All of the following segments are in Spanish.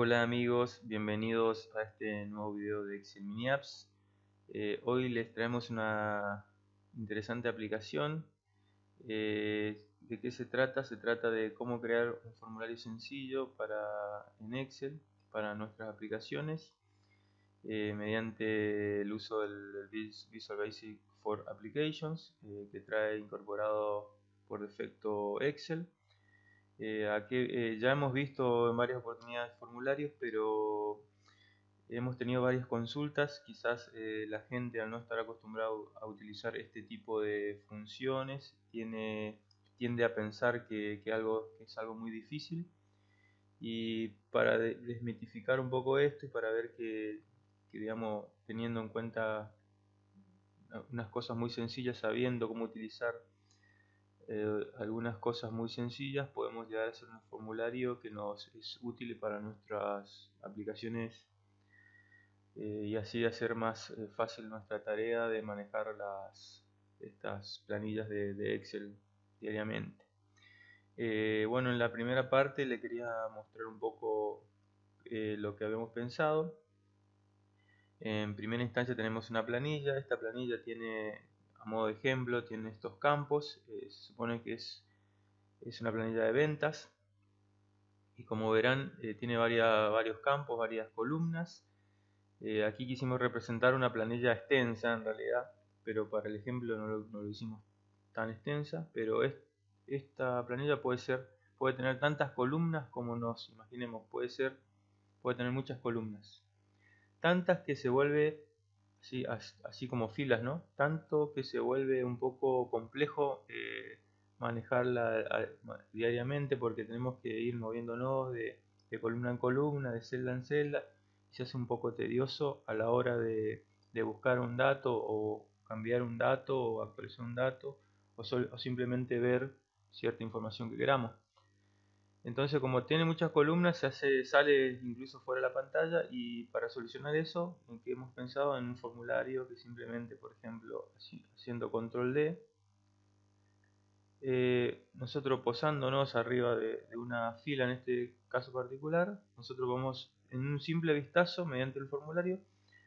Hola amigos, bienvenidos a este nuevo video de Excel Mini Apps. Eh, hoy les traemos una interesante aplicación. Eh, ¿De qué se trata? Se trata de cómo crear un formulario sencillo para, en Excel para nuestras aplicaciones eh, mediante el uso del Visual Basic for Applications que trae incorporado por defecto Excel. Eh, eh, ya hemos visto en varias oportunidades formularios, pero hemos tenido varias consultas. Quizás eh, la gente al no estar acostumbrado a utilizar este tipo de funciones tiene, tiende a pensar que, algo, es algo muy difícil. Y para desmitificar un poco esto y para ver que, que digamos, teniendo en cuenta unas cosas muy sencillas, sabiendo cómo utilizar eh, algunas cosas muy sencillas, podemos llegar a hacer un formulario que nos es útil para nuestras aplicaciones eh, y así hacer más eh, fácil nuestra tarea de manejar las, estas planillas de, Excel diariamente. bueno, en la primera parte le quería mostrar un poco lo que habíamos pensado. En primera instancia tenemos una planilla, esta planilla tiene a modo de ejemplo tiene estos campos, eh, se supone que es, es una planilla de ventas y como verán eh, tiene varios campos, varias columnas. Eh, aquí quisimos representar una planilla extensa en realidad, pero para el ejemplo no lo, hicimos tan extensa, pero esta planilla puede ser puede tener tantas columnas como nos imaginemos, puede ser puede tener muchas columnas. Tantas que se vuelve así, como filas, ¿no? Tanto que se vuelve un poco complejo eh, manejarla diariamente porque tenemos que ir moviéndonos de, columna en columna, de celda en celda, y se hace un poco tedioso a la hora de, buscar un dato o cambiar un dato o actualizar un dato o, o simplemente ver cierta información que queramos. Entonces como tiene muchas columnas se hace, sale incluso fuera de la pantalla y para solucionar eso en que hemos pensado en un formulario que simplemente por ejemplo haciendo control D eh, nosotros posándonos arriba de, una fila en este caso particular nosotros vamos en un simple vistazo mediante el formulario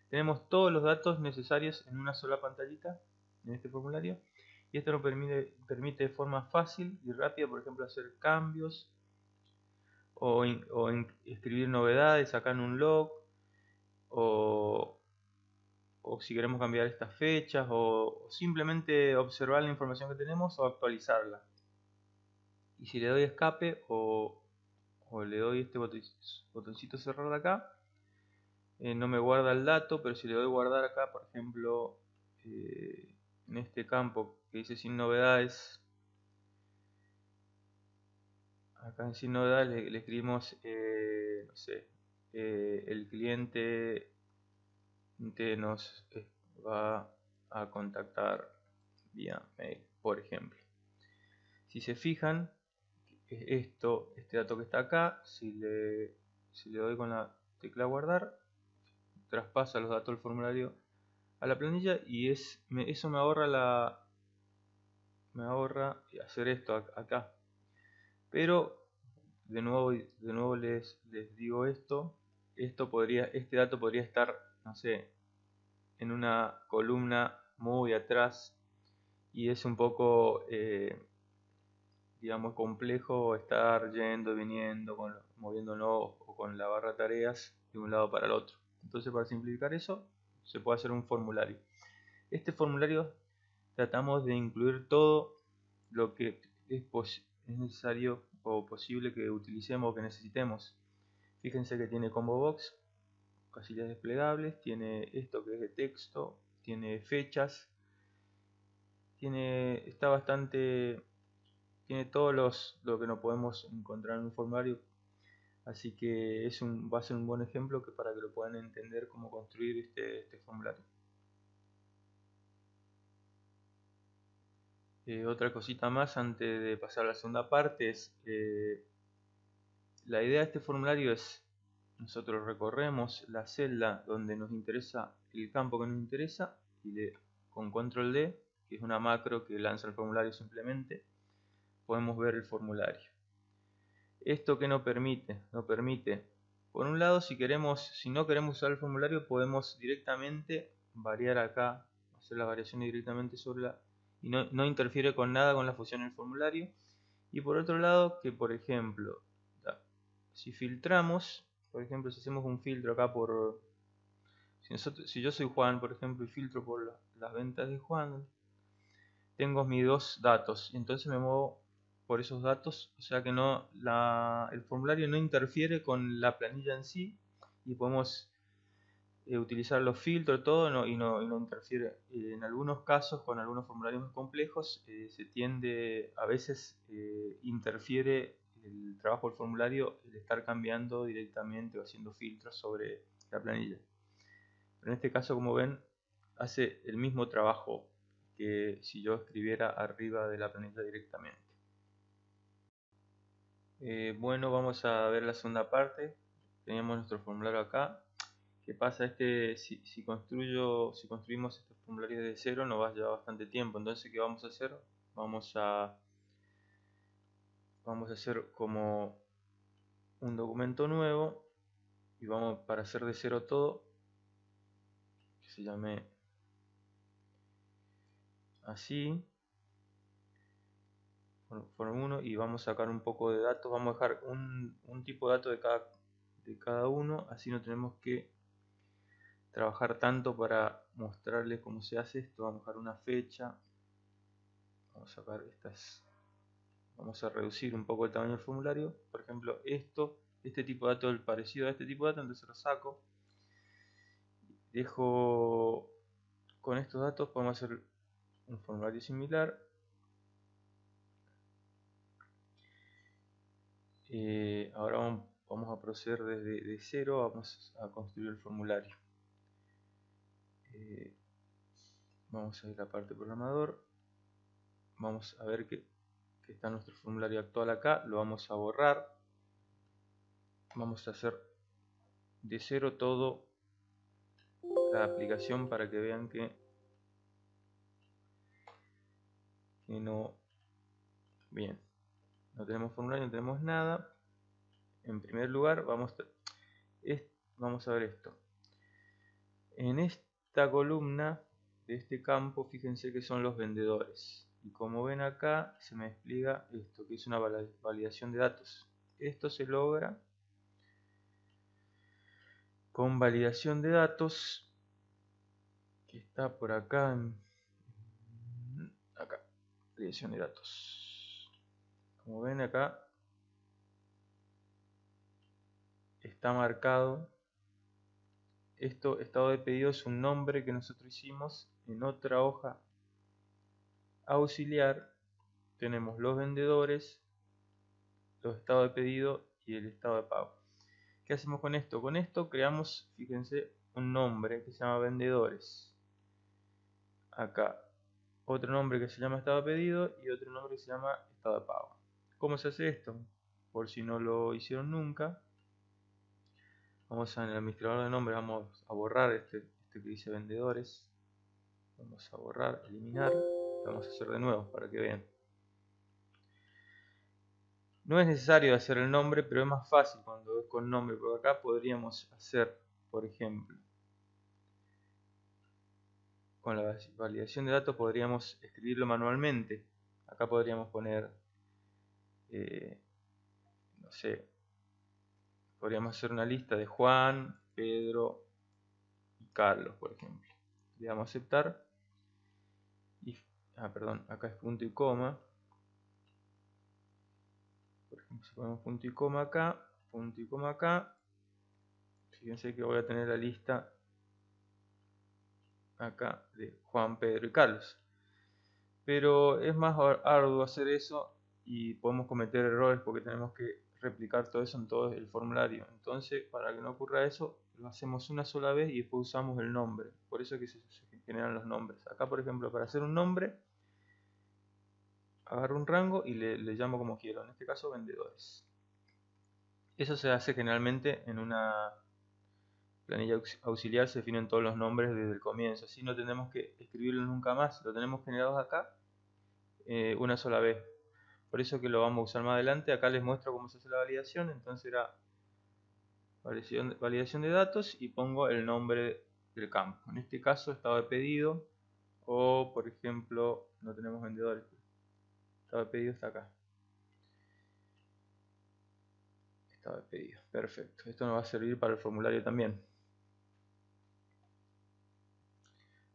tenemos todos los datos necesarios en una sola pantallita en este formulario y esto nos permite, permite de forma fácil y rápida por ejemplo hacer cambios o, escribir novedades, sacar un log, o, si queremos cambiar estas fechas, o, simplemente observar la información que tenemos o actualizarla. Y si le doy escape o, le doy este botoncito cerrar de acá, eh, no me guarda el dato, pero si le doy guardar acá, por ejemplo, eh, en este campo que dice sin novedades, acá en sin novedad le, escribimos, eh, no sé, eh, el cliente nos eh, va a contactar vía mail, por ejemplo. Si se fijan, esto, este dato que está acá, si le, si le doy con la tecla guardar, traspasa los datos del formulario a la planilla y es, eso me ahorra la me ahorra hacer esto acá pero de nuevo, de nuevo les, les digo esto, esto podría, este dato podría estar, no sé, en una columna muy atrás y es un poco, eh, digamos, complejo estar yendo viniendo, con, o con la barra tareas de un lado para el otro. Entonces, para simplificar eso, se puede hacer un formulario. Este formulario tratamos de incluir todo lo que es, es necesario o posible que utilicemos o que necesitemos. Fíjense que tiene combo box, casillas desplegables, tiene esto que es de texto, tiene fechas, tiene está bastante tiene todos los lo que no podemos encontrar en un formulario así que es un, va a ser un buen ejemplo que para que lo puedan entender cómo construir este, este formulario Eh, otra cosita más antes de pasar a la segunda parte es la idea de este formulario es nosotros recorremos la celda donde nos interesa el campo que nos interesa y le, con control D que es una macro que lanza el formulario simplemente podemos ver el formulario. Esto que nos permite nos permite Por un lado, si queremos, si no queremos usar el formulario, podemos directamente variar acá, hacer la variación directamente sobre la y no, no interfiere con nada con la fusión del formulario. Y por otro lado, que por ejemplo, si filtramos, por ejemplo, si hacemos un filtro acá por... Si, yo soy Juan, por ejemplo, y filtro por las ventas de Juan, tengo mis dos datos. Entonces me muevo por esos datos, o sea que no el formulario no interfiere con la planilla en sí y podemos eh, utilizar los filtros todo y, no, y no interfiere. Eh, en algunos casos, con algunos formularios más complejos, eh, se tiende, a veces interfiere el trabajo del formulario el estar cambiando directamente o haciendo filtros sobre la planilla. Pero en este caso, como ven, hace el mismo trabajo que si yo escribiera arriba de la planilla directamente. bueno, vamos a ver la segunda parte. Teníamos nuestro formulario acá que pasa es que si, construyo, si construimos estos formularios de cero nos va a llevar bastante tiempo. Entonces, ¿qué vamos a hacer? Vamos a, hacer como un documento nuevo y vamos para hacer de cero todo, que se llame así, form 1 y vamos a sacar un poco de datos, vamos a dejar un, un tipo de datos de cada, de cada uno, así no tenemos que trabajar tanto para mostrarles cómo se hace esto. Vamos a dejar una fecha. Vamos a sacar estas. Vamos a reducir un poco el tamaño del formulario. Por ejemplo, esto, este tipo de datos, el parecido a este tipo de datos, entonces lo saco. Dejo con estos datos, podemos hacer un formulario similar. Eh, ahora vamos, a proceder desde de cero, vamos a construir el formulario. Eh, vamos a ir a la parte programador. Vamos a ver que, está nuestro formulario actual acá. Lo vamos a borrar. Vamos a hacer de cero todo la aplicación para que vean que, que no. Bien. No tenemos formulario no tenemos nada. En primer lugar vamos vamos a ver esto. En este esta columna de este campo, fíjense que son los vendedores. Y como ven acá, se me despliega esto, que es una validación de datos. Esto se logra con validación de datos, que está por acá, acá, validación de datos. Como ven acá, está marcado esto, estado de pedido es un nombre que nosotros hicimos en otra hoja auxiliar. Tenemos los vendedores, los estados de pedido y el estado de pago. ¿Qué hacemos con esto? Con esto creamos, fíjense, un nombre que se llama vendedores. Acá otro nombre que se llama estado de pedido y otro nombre que se llama estado de pago. ¿Cómo se hace esto? Por si no lo hicieron nunca, Vamos en el administrador de nombre, vamos a borrar este, este que dice vendedores. Vamos a borrar, eliminar. Vamos a hacer de nuevo para que vean. No es necesario hacer el nombre, pero es más fácil cuando es con nombre, porque acá podríamos hacer, por ejemplo, con la validación de datos podríamos escribirlo manualmente. Acá podríamos poner, eh, no sé, podríamos hacer una lista de Juan, Pedro y Carlos, por ejemplo. Le damos a aceptar. Ah, perdón, acá es punto y coma. Por ejemplo, si ponemos punto y coma acá, punto y coma acá, fíjense que voy a tener la lista acá de Juan, Pedro y Carlos. Pero es más arduo hacer eso y podemos cometer errores porque tenemos que replicar todo eso en todo el formulario. Entonces, para que no ocurra eso, lo hacemos una sola vez y después usamos el nombre. Por eso es que se, generan los nombres. Acá, por ejemplo, para hacer un nombre, agarro un rango y le, llamo como quiero. En este caso, vendedores. Eso se hace generalmente en una planilla auxiliar, se definen todos los nombres desde el comienzo. Así no tenemos que escribirlo nunca más. Lo tenemos generados acá eh, una sola vez por eso que lo vamos a usar más adelante acá les muestro cómo se hace la validación entonces era validación de datos y pongo el nombre del campo. En este caso estado de pedido o por ejemplo no tenemos vendedores. Estado de pedido está acá. Estado de pedido. Perfecto. Esto nos va a servir para el formulario también.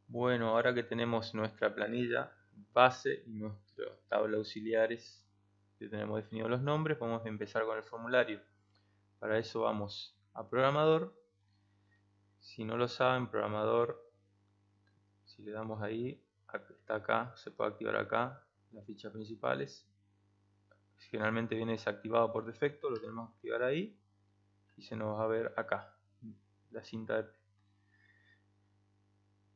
Bueno, ahora que tenemos nuestra planilla base y nuestra tabla auxiliares, que tenemos definidos los nombres, vamos a empezar con el formulario. Para eso vamos a programador. Si no lo saben, programador, si le damos ahí, está acá, se puede activar acá las fichas principales. Generalmente viene desactivado por defecto, lo tenemos que activar ahí y se nos va a ver acá la cinta de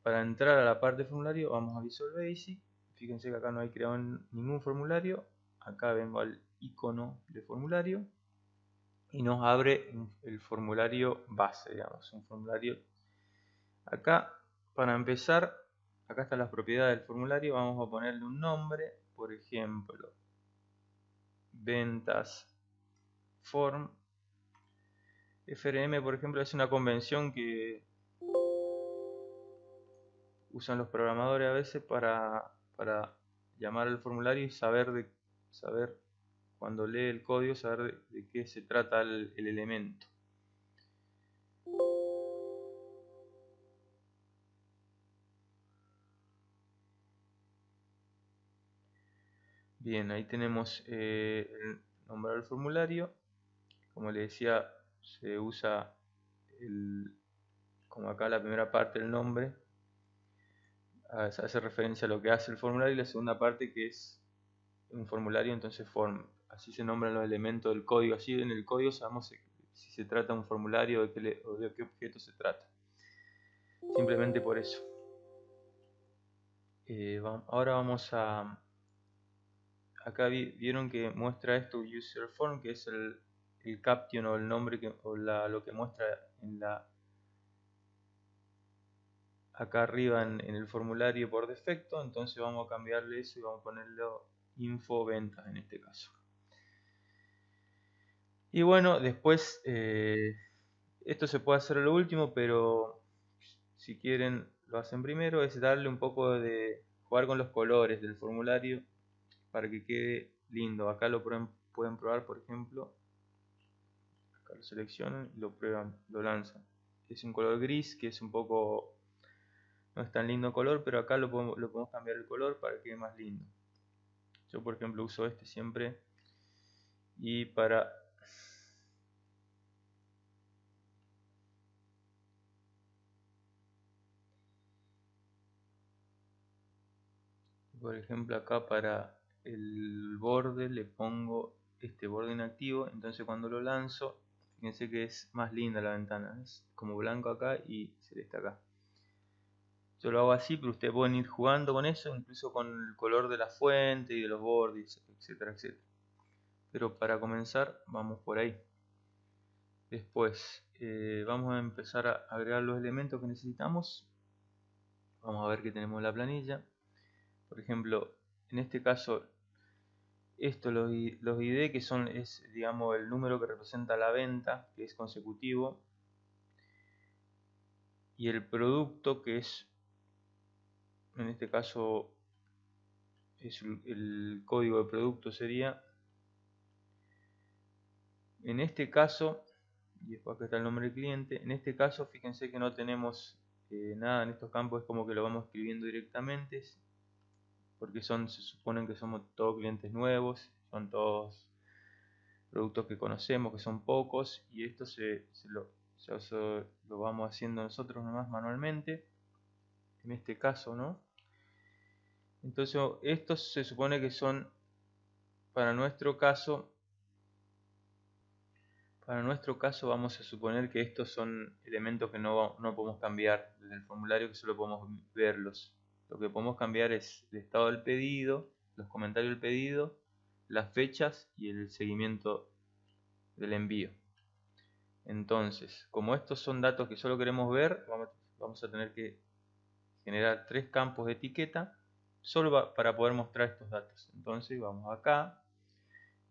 para entrar a la parte de formulario vamos a Visual Basic fíjense que acá no hay creado ningún formulario acá vengo al icono de formulario y nos abre el formulario base, digamos, un formulario. Acá, para empezar, acá están las propiedades del formulario, vamos a ponerle un nombre, por ejemplo, ventas form. FRM, por ejemplo, es una convención que usan los programadores a veces para, para llamar al formulario y saber de saber cuando lee el código saber de, qué se trata el, elemento. Bien, ahí tenemos eh, el nombre del formulario. Como le decía, se usa el, como acá la primera parte del nombre, hace referencia a lo que hace el formulario y la segunda parte que es un formulario, entonces form así se nombran los elementos del código, así en el código sabemos si se trata de un formulario o de qué, objeto se trata. Simplemente por eso. Eh, ahora vamos a... Acá vieron que muestra esto user form, que es el, el caption o el nombre que, o lo que muestra en la acá arriba en, el formulario por defecto entonces vamos a cambiarle eso y vamos a ponerlo info ventas en este caso y bueno, después, eh, esto se puede hacer lo último, pero si quieren lo hacen primero, es darle un poco de jugar con los colores del formulario para que quede lindo. Acá lo pueden, probar, por ejemplo, acá lo seleccionan y lo prueban, lo lanzan. Es un color gris que es un poco, no es tan lindo color, pero acá lo podemos, lo podemos cambiar el color para que quede más lindo. Yo por ejemplo uso este siempre. Y para por ejemplo acá para el borde le pongo este borde inactivo. Entonces cuando lo lanzo fíjense que es más linda la ventana. Es como blanco acá y celeste acá yo lo hago así pero ustedes pueden ir jugando con eso incluso con el color de la fuente y de los bordes etcétera etcétera. Pero para comenzar vamos por ahí. Después eh, vamos a empezar a agregar los elementos que necesitamos. Vamos a ver que tenemos la planilla. Por ejemplo, en este caso, esto, los, los ID que son, es digamos el número que representa la venta, que es consecutivo, y el producto que es, en este caso, es el, código de producto sería, en este caso, y después acá está el nombre del cliente, en este caso fíjense que no tenemos eh, nada en estos campos, es como que lo vamos escribiendo directamente, porque son, se suponen que somos todos clientes nuevos, son todos productos que conocemos, que son pocos, y esto se, lo, lo vamos haciendo nosotros nomás manualmente, en este caso, ¿no? Entonces, estos se supone que son, para nuestro caso, para nuestro caso vamos a suponer que estos son elementos que no, no podemos cambiar desde el formulario, que solo podemos verlos. Lo que podemos cambiar es el estado del pedido, los comentarios del pedido, las fechas y el seguimiento del envío. Entonces, como estos son datos que solo queremos ver, vamos, a tener que generar tres campos de etiqueta solo para poder mostrar estos datos. Entonces vamos acá,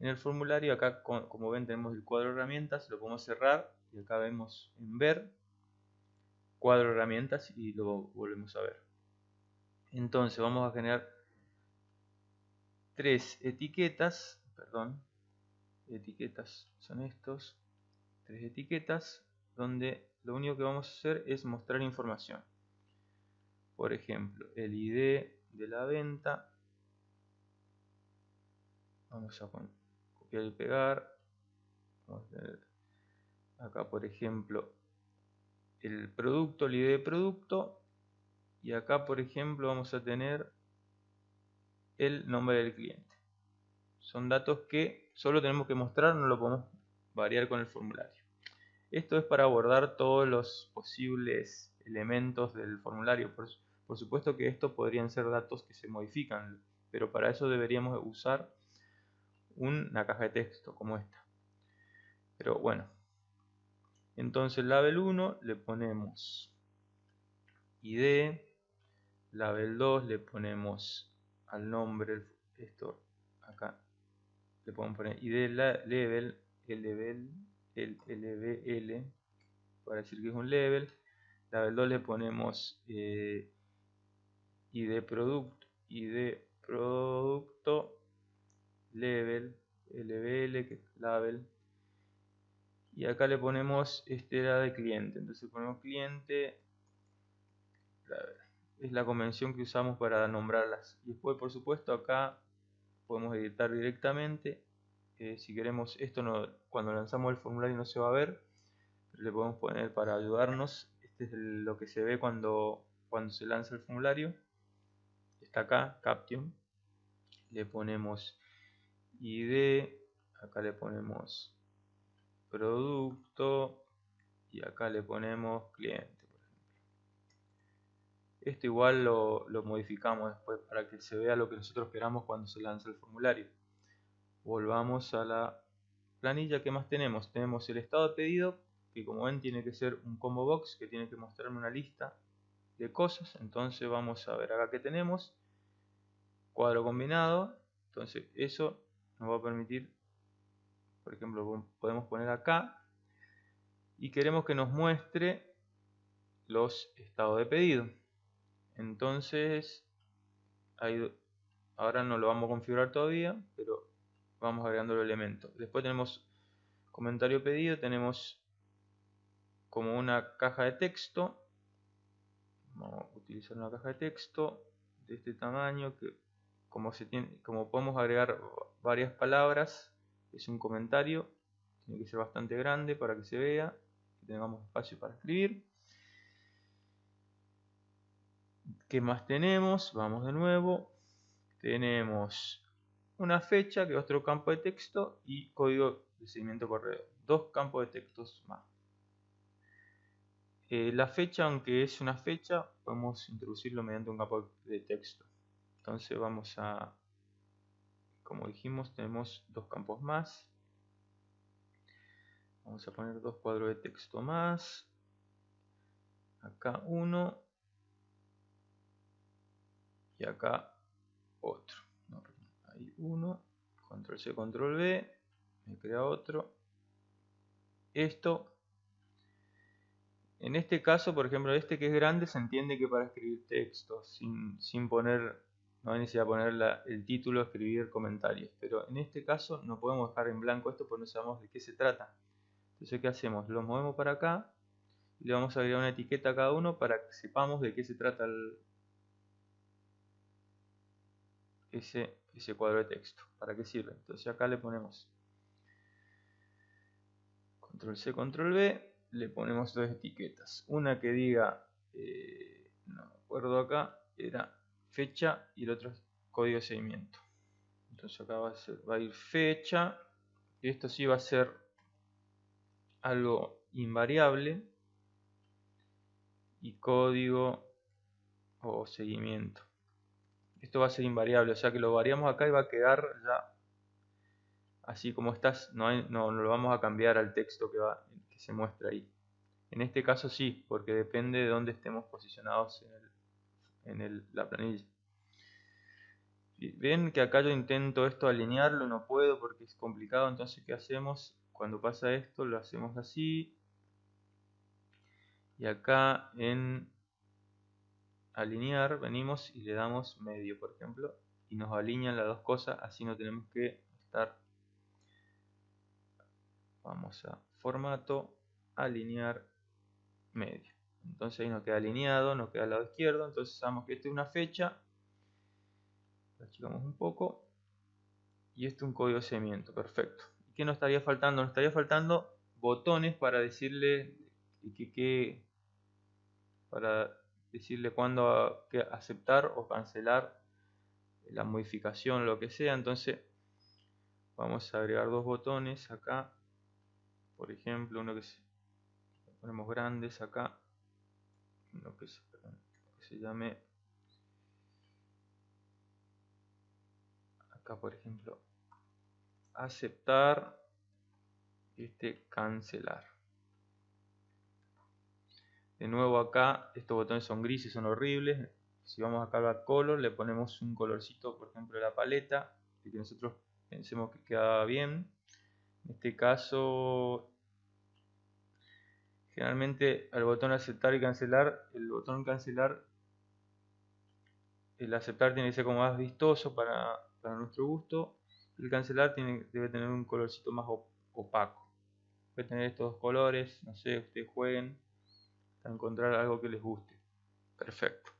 en el formulario, acá como ven tenemos el cuadro de herramientas, lo podemos cerrar y acá vemos en ver, cuadro herramientas y lo volvemos a ver. Entonces vamos a generar tres etiquetas, perdón, etiquetas son estos, tres etiquetas donde lo único que vamos a hacer es mostrar información. Por ejemplo, el ID de la venta. Vamos a copiar y pegar. Acá, por ejemplo, el producto, el ID de producto. Y acá, por ejemplo, vamos a tener el nombre del cliente. Son datos que solo tenemos que mostrar, no lo podemos variar con el formulario. Esto es para abordar todos los posibles elementos del formulario. Por, por supuesto que estos podrían ser datos que se modifican, pero para eso deberíamos usar una caja de texto como esta. Pero bueno, entonces label 1 le ponemos id, label 2 le ponemos al nombre, esto acá, le podemos poner id level, el level el LBL para decir que es un level. Level 2 le ponemos eh, ID producto, ID producto, level, LBL, que es label. Y acá le ponemos este era de cliente. Entonces ponemos cliente, es la convención que usamos para nombrarlas. Y después, por supuesto, acá podemos editar directamente si queremos esto no, cuando lanzamos el formulario no se va a ver le podemos poner para ayudarnos este es lo que se ve cuando, cuando se lanza el formulario está acá, Caption le ponemos ID acá le ponemos producto y acá le ponemos cliente esto igual lo, lo modificamos después para que se vea lo que nosotros queramos cuando se lanza el formulario. Volvamos a la planilla que más tenemos tenemos el estado de pedido que como ven tiene que ser un combo box que tiene que mostrarme una lista de cosas. Entonces vamos a ver acá que tenemos cuadro combinado entonces eso nos va a permitir por ejemplo podemos poner acá y queremos que nos muestre los estados de pedido entonces ahora no lo vamos a configurar todavía pero vamos agregando los elementos. Después tenemos comentario pedido, tenemos como una caja de texto. Vamos a utilizar una caja de texto de este tamaño que como, podemos agregar varias palabras, es un comentario, tiene que ser bastante grande para que se vea, que tengamos espacio para escribir. ¿Qué más tenemos? Vamos de nuevo. Tenemos una fecha, que es otro campo de texto, y código de seguimiento correo. Dos campos de textos más. Eh, la fecha, aunque es una fecha, podemos introducirlo mediante un campo de texto. Entonces vamos a, como dijimos, tenemos dos campos más. Vamos a poner dos cuadros de texto más. Acá uno. Y acá otro uno, control C, control V, me crea otro. Esto, en este caso, por ejemplo, este que es grande, se entiende que para escribir texto, sin, poner, no hay necesidad poner el título, escribir comentarios. Pero en este caso no podemos dejar en blanco esto porque no sabemos de qué se trata. Entonces, ¿qué hacemos? Lo movemos para acá y le vamos a agregar una etiqueta a cada uno para que sepamos de qué se trata ese ese cuadro de texto. ¿Para qué sirve? Entonces acá le ponemos control C, control V, le ponemos dos etiquetas. Una que diga, eh, no me acuerdo acá, era fecha y el otro código de seguimiento. Entonces acá va a, ir fecha, y esto sí va a ser algo invariable y código o seguimiento esto va a ser invariable, o sea que lo variamos acá y va a quedar ya así como estás, no, lo vamos a cambiar al texto que, que se muestra ahí. En este caso sí, porque depende de dónde estemos posicionados en, el, la planilla. Ven que acá yo intento esto alinearlo, no puedo porque es complicado, entonces ¿qué hacemos? Cuando pasa esto lo hacemos así, y acá en alinear venimos y le damos medio por ejemplo y nos alinean las dos cosas así no tenemos que estar vamos a formato alinear medio entonces ahí nos queda alineado nos queda al lado izquierdo entonces sabemos que esta es una fecha la achicamos un poco y este es un código de seguimiento perfecto ¿qué nos estaría faltando? nos estaría faltando botones para decirle que, para decirle cuándo aceptar o cancelar la modificación, lo que sea. Entonces vamos a agregar dos botones acá. Por ejemplo, uno que se, ponemos grandes acá. Uno que se, llame acá por ejemplo aceptar este cancelar de nuevo acá, estos botones son grises, son horribles. Si vamos a cargar color, le ponemos un colorcito, por ejemplo, de la paleta, que nosotros pensemos que queda bien. En este caso, generalmente al botón aceptar y cancelar, el botón cancelar, el aceptar tiene que ser como más vistoso para, nuestro gusto. El cancelar tiene, debe tener un colorcito más opaco. Puede tener estos dos colores, no sé, ustedes jueguen a encontrar algo que les guste. Perfecto.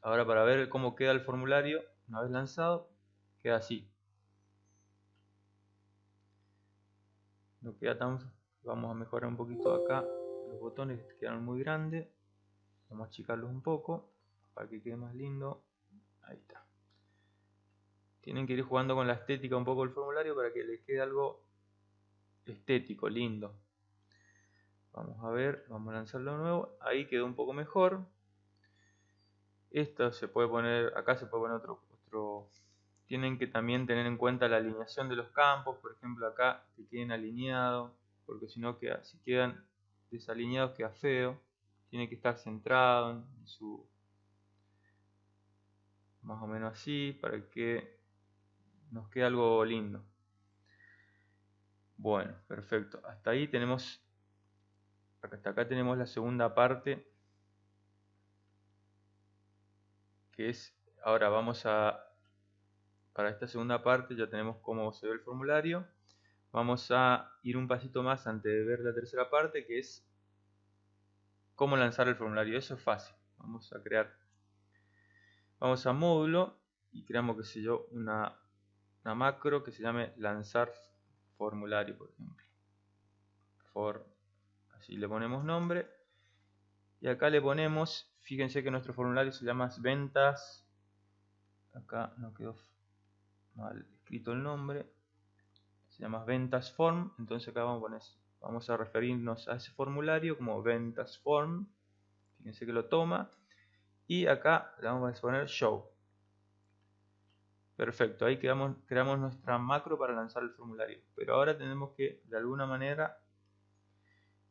Ahora para ver cómo queda el formulario, una vez lanzado, queda así. No queda tan... Vamos a mejorar un poquito acá. Los botones quedaron muy grandes. Vamos a achicarlos un poco para que quede más lindo. Ahí está. Tienen que ir jugando con la estética un poco el formulario para que les quede algo estético, lindo. Vamos a ver, vamos a lanzarlo de nuevo. Ahí quedó un poco mejor. Esto se puede poner, acá se puede poner otro, otro. Tienen que también tener en cuenta la alineación de los campos. Por ejemplo, acá que queden alineados. Porque si no, queda, si quedan desalineados queda feo. Tiene que estar centrado en su... Más o menos así, para que nos quede algo lindo. Bueno, perfecto. Hasta ahí tenemos hasta acá tenemos la segunda parte que es ahora vamos a para esta segunda parte ya tenemos cómo se ve el formulario vamos a ir un pasito más antes de ver la tercera parte que es cómo lanzar el formulario. Eso es fácil. Vamos a crear vamos a módulo y creamos que sé yo una, una macro que se llame lanzar formulario por ejemplo. For si le ponemos nombre. Y acá le ponemos fíjense que nuestro formulario se llama ventas. Acá no quedó mal escrito el nombre se llama ventas form. Entonces acá vamos a referirnos a ese formulario como ventas form. Fíjense que lo toma. Y acá le vamos a poner show. Perfecto ahí quedamos, creamos nuestra macro para lanzar el formulario. Pero ahora tenemos que de alguna manera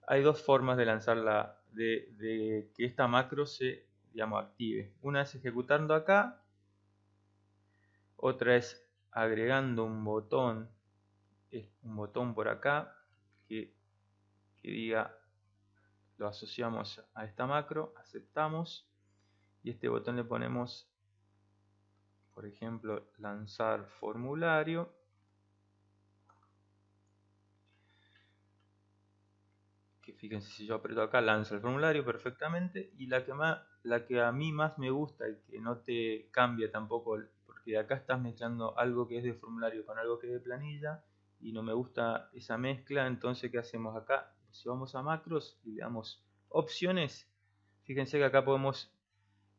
hay dos formas de lanzarla, de, que esta macro se digamos, active. Una es ejecutando acá, otra es agregando un botón, un botón por acá que, que diga, lo asociamos a esta macro, aceptamos y este botón le ponemos, por ejemplo, lanzar formulario. Que fíjense si yo aprieto acá lanza el formulario perfectamente y la que, más, la que a mí más me gusta y que no te cambia tampoco porque acá estás mezclando algo que es de formulario con algo que es de planilla y no me gusta esa mezcla entonces ¿qué hacemos acá? si vamos a macros y le damos opciones fíjense que acá podemos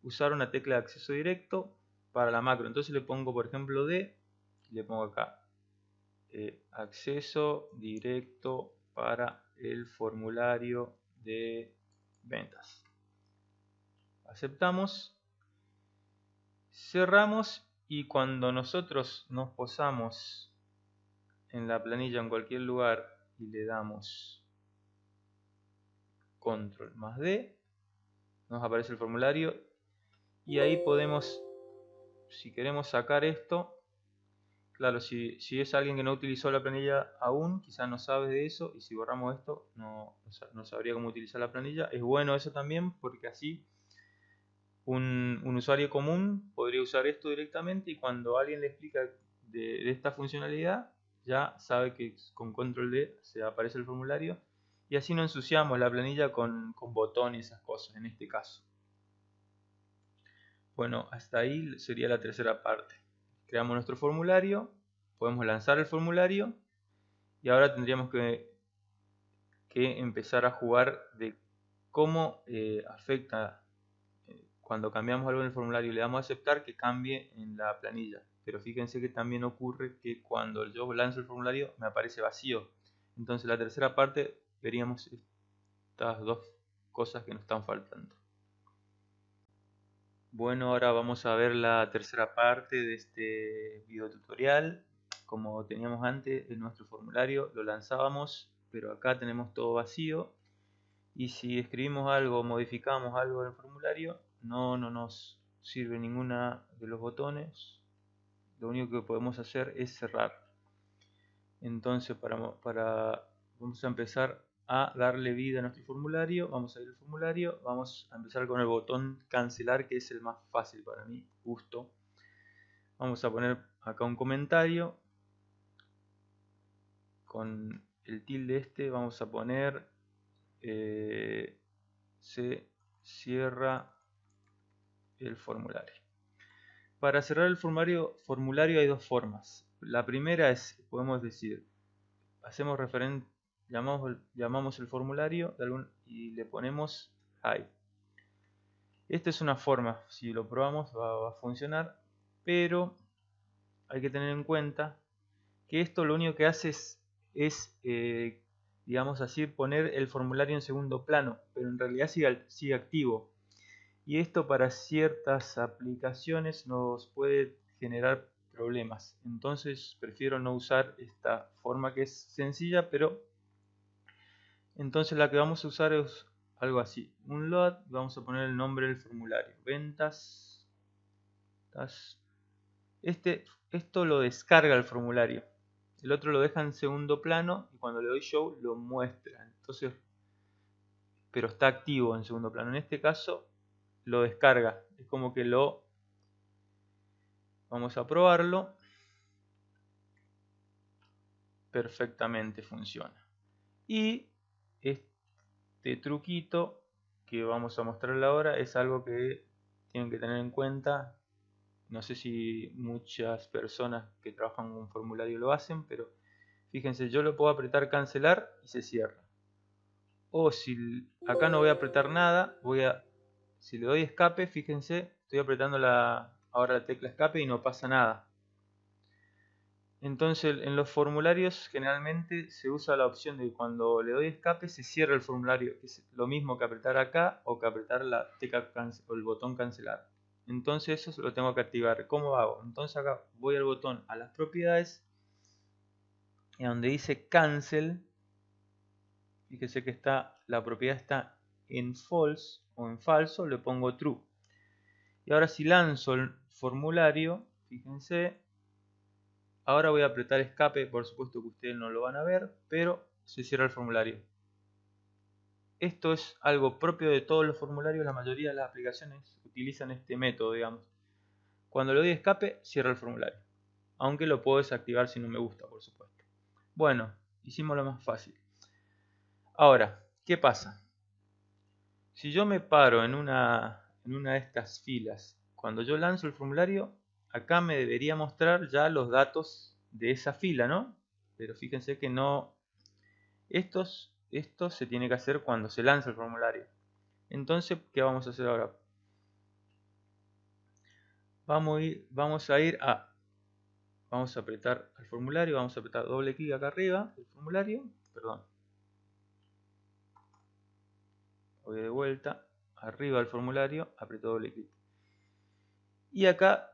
usar una tecla de acceso directo para la macro entonces le pongo por ejemplo D y le pongo acá eh, acceso directo para el formulario de ventas. Aceptamos, cerramos y cuando nosotros nos posamos en la planilla en cualquier lugar y le damos control más D, nos aparece el formulario y ahí podemos, si queremos sacar esto Claro, si, si es alguien que no utilizó la planilla aún, quizás no sabe de eso y si borramos esto no, no sabría cómo utilizar la planilla. Es bueno eso también porque así un, usuario común podría usar esto directamente y cuando alguien le explica de, esta funcionalidad ya sabe que con control D se aparece el formulario y así no ensuciamos la planilla con, con botones y esas cosas en este caso. Bueno, hasta ahí sería la tercera parte creamos nuestro formulario, podemos lanzar el formulario y ahora tendríamos que, que empezar a jugar de cómo eh, afecta eh, cuando cambiamos algo en el formulario y le damos a aceptar que cambie en la planilla. Pero fíjense que también ocurre que cuando yo lanzo el formulario me aparece vacío. Entonces la tercera parte veríamos estas dos cosas que nos están faltando. Bueno, ahora vamos a ver la tercera parte de este video tutorial. Como teníamos antes en nuestro formulario, lo lanzábamos, pero acá tenemos todo vacío. Y si escribimos algo, modificamos algo en el formulario, no, no nos sirve ninguna de los botones. Lo único que podemos hacer es cerrar. Entonces, para, vamos a empezar a darle vida a nuestro formulario. Vamos a ir al formulario. Vamos a empezar con el botón cancelar, que es el más fácil para mí, justo. Vamos a poner acá un comentario. Con el tilde este vamos a poner eh, se cierra el formulario. Para cerrar el formulario, hay dos formas. La primera es, podemos decir, hacemos referente llamamos, llamamos el formulario y le ponemos hi. Esta es una forma, si lo probamos va, a funcionar, pero hay que tener en cuenta que esto lo único que hace es, eh, digamos así, poner el formulario en segundo plano, pero en realidad sigue activo. Y esto para ciertas aplicaciones nos puede generar problemas. Entonces prefiero no usar esta forma que es sencilla, pero entonces la que vamos a usar es algo así. Un load, vamos a poner el nombre del formulario. Ventas. Este, esto lo descarga el formulario. El otro lo deja en segundo plano y cuando le doy show lo muestra. Entonces, pero está activo en segundo plano. En este caso lo descarga. Es como que lo... Vamos a probarlo. Perfectamente funciona. Y este truquito que vamos a mostrarle ahora es algo que tienen que tener en cuenta. No sé si muchas personas que trabajan con un formulario lo hacen, pero fíjense, yo lo puedo apretar cancelar y se cierra. O si acá no voy a apretar nada, voy a si le doy escape, fíjense, estoy apretando la, ahora la tecla escape y no pasa nada. Entonces en los formularios generalmente se usa la opción de cuando le doy escape se cierra el formulario, es lo mismo que apretar acá o que apretar la tecla o el botón cancelar. Entonces eso lo tengo que activar. ¿Cómo hago? Entonces acá voy al botón a las propiedades y donde dice cancel, fíjese que está la propiedad está en false o en falso, le pongo true. Y ahora si lanzo el formulario, fíjense, Ahora voy a apretar escape, por supuesto que ustedes no lo van a ver, pero se cierra el formulario. Esto es algo propio de todos los formularios, la mayoría de las aplicaciones utilizan este método, digamos. Cuando le doy escape, cierra el formulario. Aunque lo puedo desactivar si no me gusta, por supuesto. Bueno, hicimos lo más fácil. Ahora, ¿qué pasa? Si yo me paro en una, en una de estas filas, cuando yo lanzo el formulario, acá me debería mostrar ya los datos de esa fila, ¿no? Pero fíjense que no... Estos, esto se tiene que hacer cuando se lanza el formulario. Entonces, ¿qué vamos a hacer ahora? Vamos a ir, vamos a, ir a... Vamos a apretar el formulario, vamos a apretar doble clic acá arriba, el formulario, perdón. Voy de vuelta, arriba del formulario, aprieto doble clic. Y acá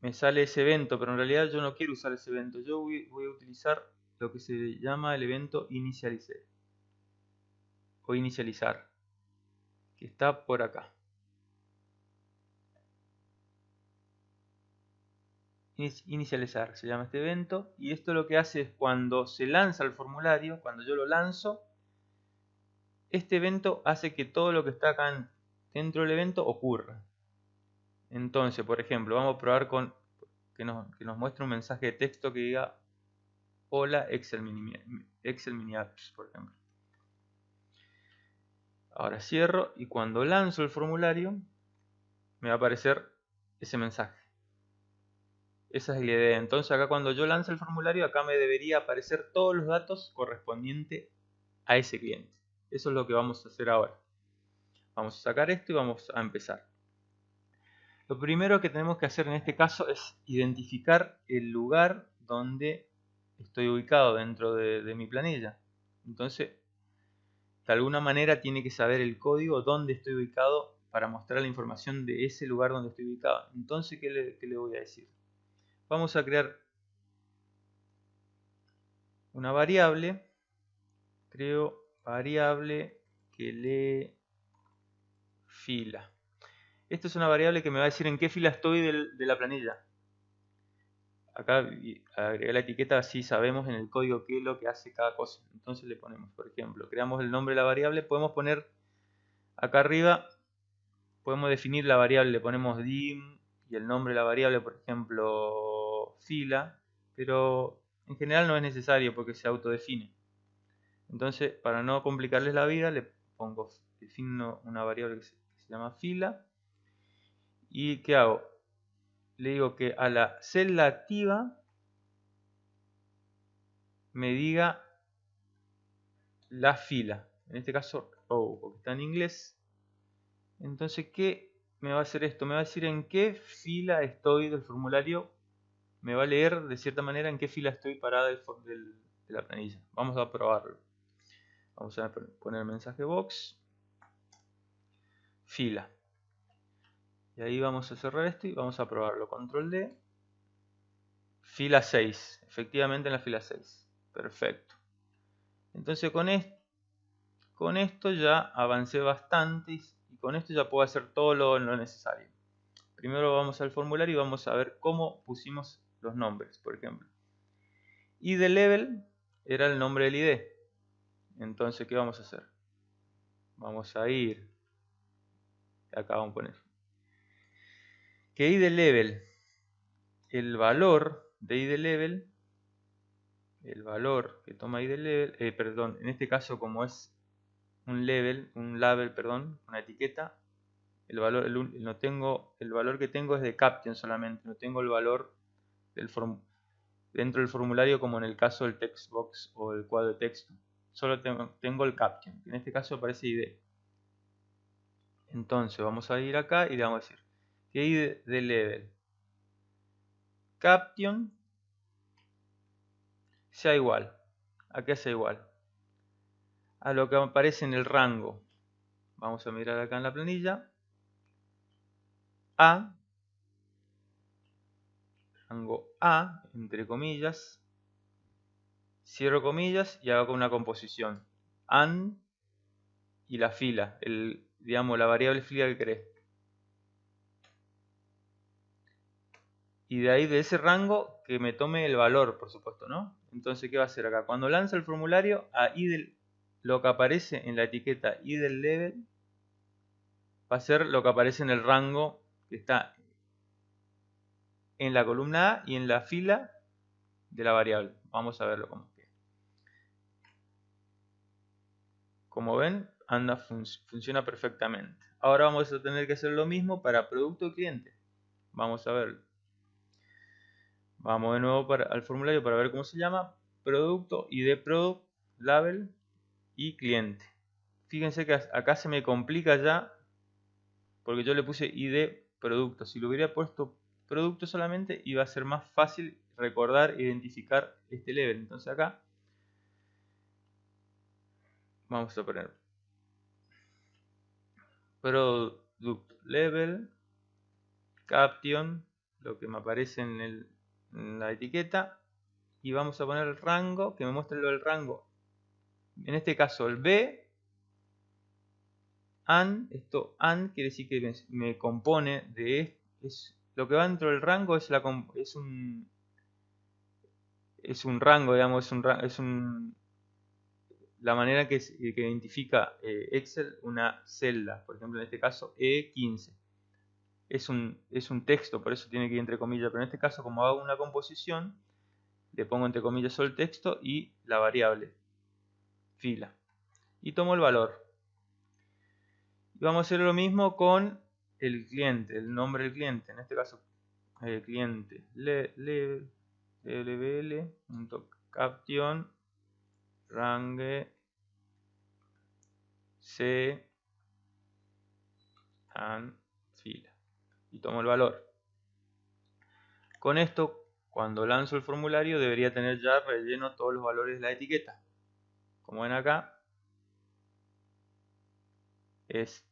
me sale ese evento, pero en realidad yo no quiero usar ese evento. Yo voy, a utilizar lo que se llama el evento inicialice o inicializar, que está por acá. inicializar, se llama este evento, y esto lo que hace es cuando se lanza el formulario, cuando yo lo lanzo, este evento hace que todo lo que está acá dentro del evento ocurra. Entonces, por ejemplo, vamos a probar con que nos, muestre un mensaje de texto que diga Hola Excel Mini, Excel Mini Apps, por ejemplo. Ahora cierro y cuando lanzo el formulario me va a aparecer ese mensaje. Esa es la idea. Entonces acá cuando yo lance el formulario, acá me debería aparecer todos los datos correspondientes a ese cliente. Eso es lo que vamos a hacer ahora. Vamos a sacar esto y vamos a empezar. Lo primero que tenemos que hacer en este caso es identificar el lugar donde estoy ubicado dentro de, mi planilla. Entonces, de alguna manera tiene que saber el código donde estoy ubicado para mostrar la información de ese lugar donde estoy ubicado. Entonces, ¿qué le, voy a decir? Vamos a crear una variable. Creo variable que lee fila. Esto es una variable que me va a decir en qué fila estoy de la planilla. Acá agregar la etiqueta así sabemos en el código qué es lo que hace cada cosa. Entonces le ponemos, por ejemplo, creamos el nombre de la variable. Podemos poner acá arriba podemos definir la variable, le ponemos dim y el nombre de la variable, por ejemplo, fila, pero en general no es necesario porque se autodefine. Entonces, para no complicarles la vida, le pongo, defino una variable que se, llama fila. ¿Y qué hago? Le digo que a la celda activa me diga la fila. En este caso, oh, porque está en inglés, entonces, ¿qué me va a hacer esto? Me va a decir en qué fila estoy del formulario. Me va a leer de cierta manera en qué fila estoy parada de la planilla. Vamos a probarlo. Vamos a poner mensaje box. Fila. Y ahí vamos a cerrar esto y vamos a probarlo. Control D. Fila 6. Efectivamente en la fila 6. Perfecto. Entonces con esto, con esto ya avancé bastante con esto ya puedo hacer todo lo, necesario. Primero vamos al formulario y vamos a ver cómo pusimos los nombres, por ejemplo. ID level era el nombre del ID. Entonces, ¿qué vamos a hacer? Vamos a ir. Acá vamos a poner. Que ID level, el valor de ID level, el valor que toma ID level, eh, perdón, en este caso como es un level, un label, perdón, una etiqueta, el valor, no tengo, el valor que tengo es de caption solamente, no tengo el valor dentro del formulario como en el caso del text box o el cuadro de texto. Solo tengo, el caption, en este caso aparece ID. Entonces vamos a ir acá y le vamos a decir que ID de level caption sea igual. ¿A qué sea igual? a lo que aparece en el rango. Vamos a mirar acá en la planilla. A, rango A, entre comillas, cierro comillas y hago una composición. AN y la fila, el, digamos la variable fila que querés. Y de ahí de ese rango que me tome el valor, por supuesto, ¿no? Entonces, ¿qué va a hacer acá? Cuando lanza el formulario, ahí del, lo que aparece en la etiqueta del level va a ser lo que aparece en el rango que está en la columna A y en la fila de la variable. Vamos a verlo como queda. Como ven, anda funciona perfectamente. Ahora vamos a tener que hacer lo mismo para producto cliente. Vamos a verlo. Vamos de nuevo al formulario para ver cómo se llama. Producto, ID product, label, y cliente. Fíjense que acá se me complica ya porque yo le puse ID producto. Si lo hubiera puesto producto solamente iba a ser más fácil recordar identificar este level. Entonces acá vamos a poner. Product level caption lo que me aparece en, en la etiqueta y vamos a poner el rango que me muestre del rango. En este caso el B, AN, esto AN quiere decir que me compone de, es lo que va dentro del rango es, la, es un es un rango, digamos, es un, es un la manera que, identifica eh, Excel una celda, por ejemplo en este caso E15. Es un, es un texto, por eso tiene que ir entre comillas, pero en este caso como hago una composición, le pongo entre comillas solo el texto y la variable fila. Y tomo el valor. Y vamos a hacer lo mismo con el cliente, el nombre del cliente, en este caso el cliente lbl.caption range c and fila. Y tomo el valor. Con esto cuando lanzo el formulario debería tener ya relleno todos los valores de la etiqueta. Como ven acá es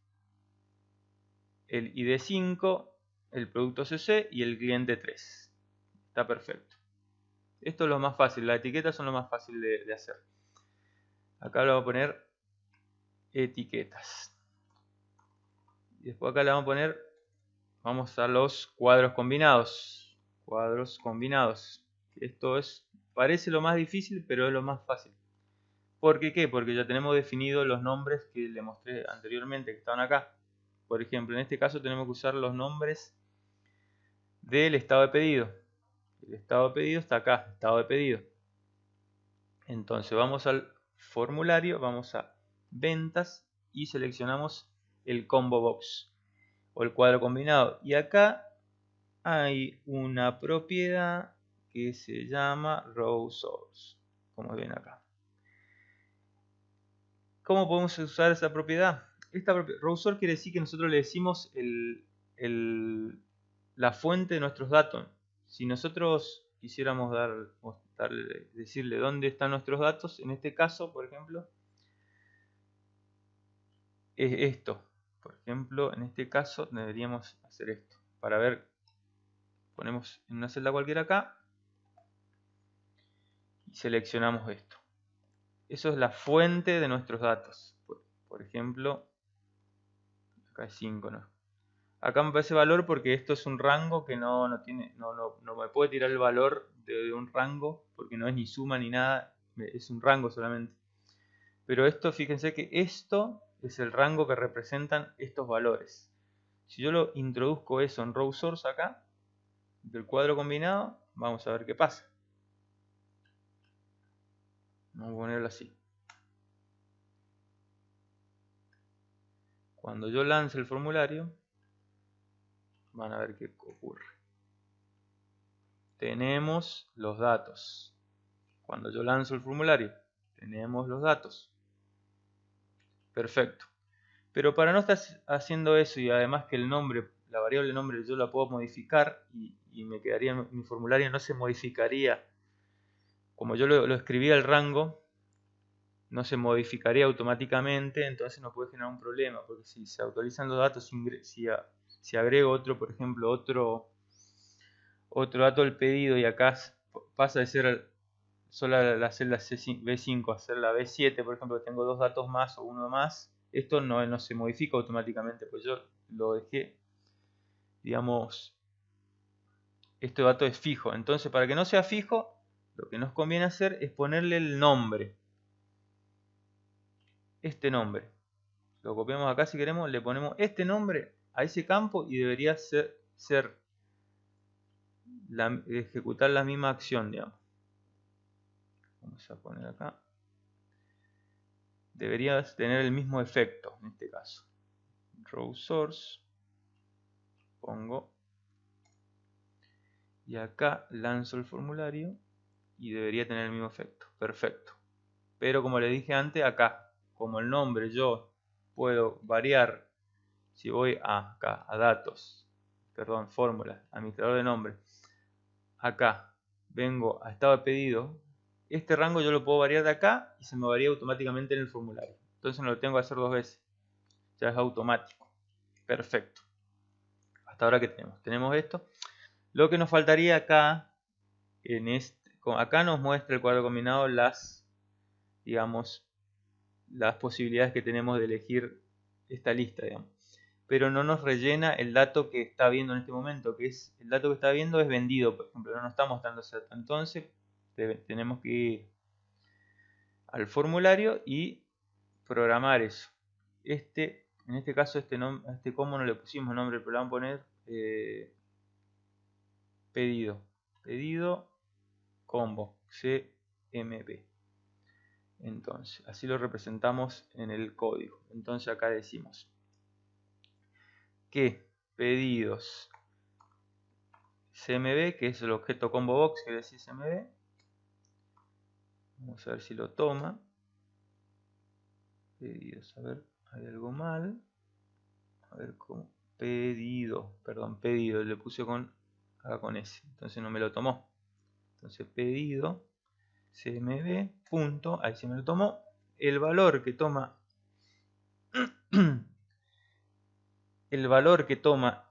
el ID5 el producto CC y el cliente 3 está perfecto. Esto es lo más fácil, las etiquetas son lo más fácil de, hacer. Acá le vamos a poner etiquetas. Y después acá le vamos a poner, vamos a los cuadros combinados. Cuadros combinados. Esto es, parece lo más difícil, pero es lo más fácil. ¿Por qué qué? Porque ya tenemos definidos los nombres que le mostré anteriormente, que estaban acá. Por ejemplo, en este caso tenemos que usar los nombres del estado de pedido. El estado de pedido está acá, estado de pedido. Entonces vamos al formulario, vamos a ventas y seleccionamos el combo box o el cuadro combinado. Y acá hay una propiedad que se llama row source, como ven acá. ¿Cómo podemos usar esa propiedad? Esta row source quiere decir que nosotros le decimos la fuente de nuestros datos. Si nosotros quisiéramos dar, decirle dónde están nuestros datos, en este caso, por ejemplo, es esto. Por ejemplo, en este caso deberíamos hacer esto. Para ver, ponemos en una celda cualquiera acá y seleccionamos esto. Eso es la fuente de nuestros datos. Por, ejemplo, acá es 5, ¿no? Acá me parece valor porque esto es un rango que no, no tiene, no, no, no, me puede tirar el valor de, un rango porque no es ni suma ni nada, es un rango solamente. Pero esto, fíjense que esto es el rango que representan estos valores. Si yo lo introduzco eso en row source acá, del cuadro combinado, vamos a ver qué pasa. Vamos a ponerlo así. Cuando yo lance el formulario, van a ver qué ocurre. Tenemos los datos. Cuando yo lanzo el formulario, tenemos los datos. Perfecto. Pero para no estar haciendo eso y además que el nombre, la variable nombre yo la puedo modificar y, me quedaría mi formulario no se modificaría como yo lo, escribía el rango no se modificaría automáticamente entonces no puede generar un problema porque si se actualizan los datos si, si agrego otro, por ejemplo, otro, otro dato del pedido y acá pasa de ser solo la celda B5 a ser la B7, por ejemplo, tengo dos datos más o uno más, esto no, no se modifica automáticamente, pues yo lo dejé, digamos, este dato es fijo. Entonces, para que no sea fijo, lo que nos conviene hacer es ponerle el nombre. Este nombre. Lo copiamos acá si queremos, le ponemos este nombre a ese campo y debería ser, ejecutar la misma acción, digamos. Vamos a poner acá. Debería tener el mismo efecto en este caso. Row source. Pongo. Y acá lanzo el formulario y debería tener el mismo efecto. Perfecto. Pero como le dije antes, acá, como el nombre yo puedo variar si voy a acá, a datos, perdón, fórmula, administrador de nombre, acá vengo a estado de pedido, este rango yo lo puedo variar de acá y se me varía automáticamente en el formulario. Entonces no lo tengo que hacer dos veces. Ya es automático. Perfecto. Hasta ahora que tenemos. Tenemos esto. Lo que nos faltaría acá, este, acá nos muestra el cuadro combinado las, digamos, las posibilidades que tenemos de elegir esta lista, digamos. Pero no nos rellena el dato que está viendo en este momento, que es el dato que está viendo es vendido, por ejemplo, no nos está mostrando ese dato. Entonces tenemos que ir al formulario y programar eso. Este, en este caso, este, este combo no le pusimos nombre, pero le vamos a poner eh, pedido. Pedido combo CMP. Entonces, así lo representamos en el código. Entonces acá decimos que pedidos CMB, que es el objeto combo box que decir CMB. Vamos a ver si lo toma. Pedidos, a ver, hay algo mal. A ver cómo. Pedido, perdón, pedido, le puse con acá con S, entonces no me lo tomó. Entonces pedido cmb punto, ahí se me lo tomó, el valor que toma el valor que toma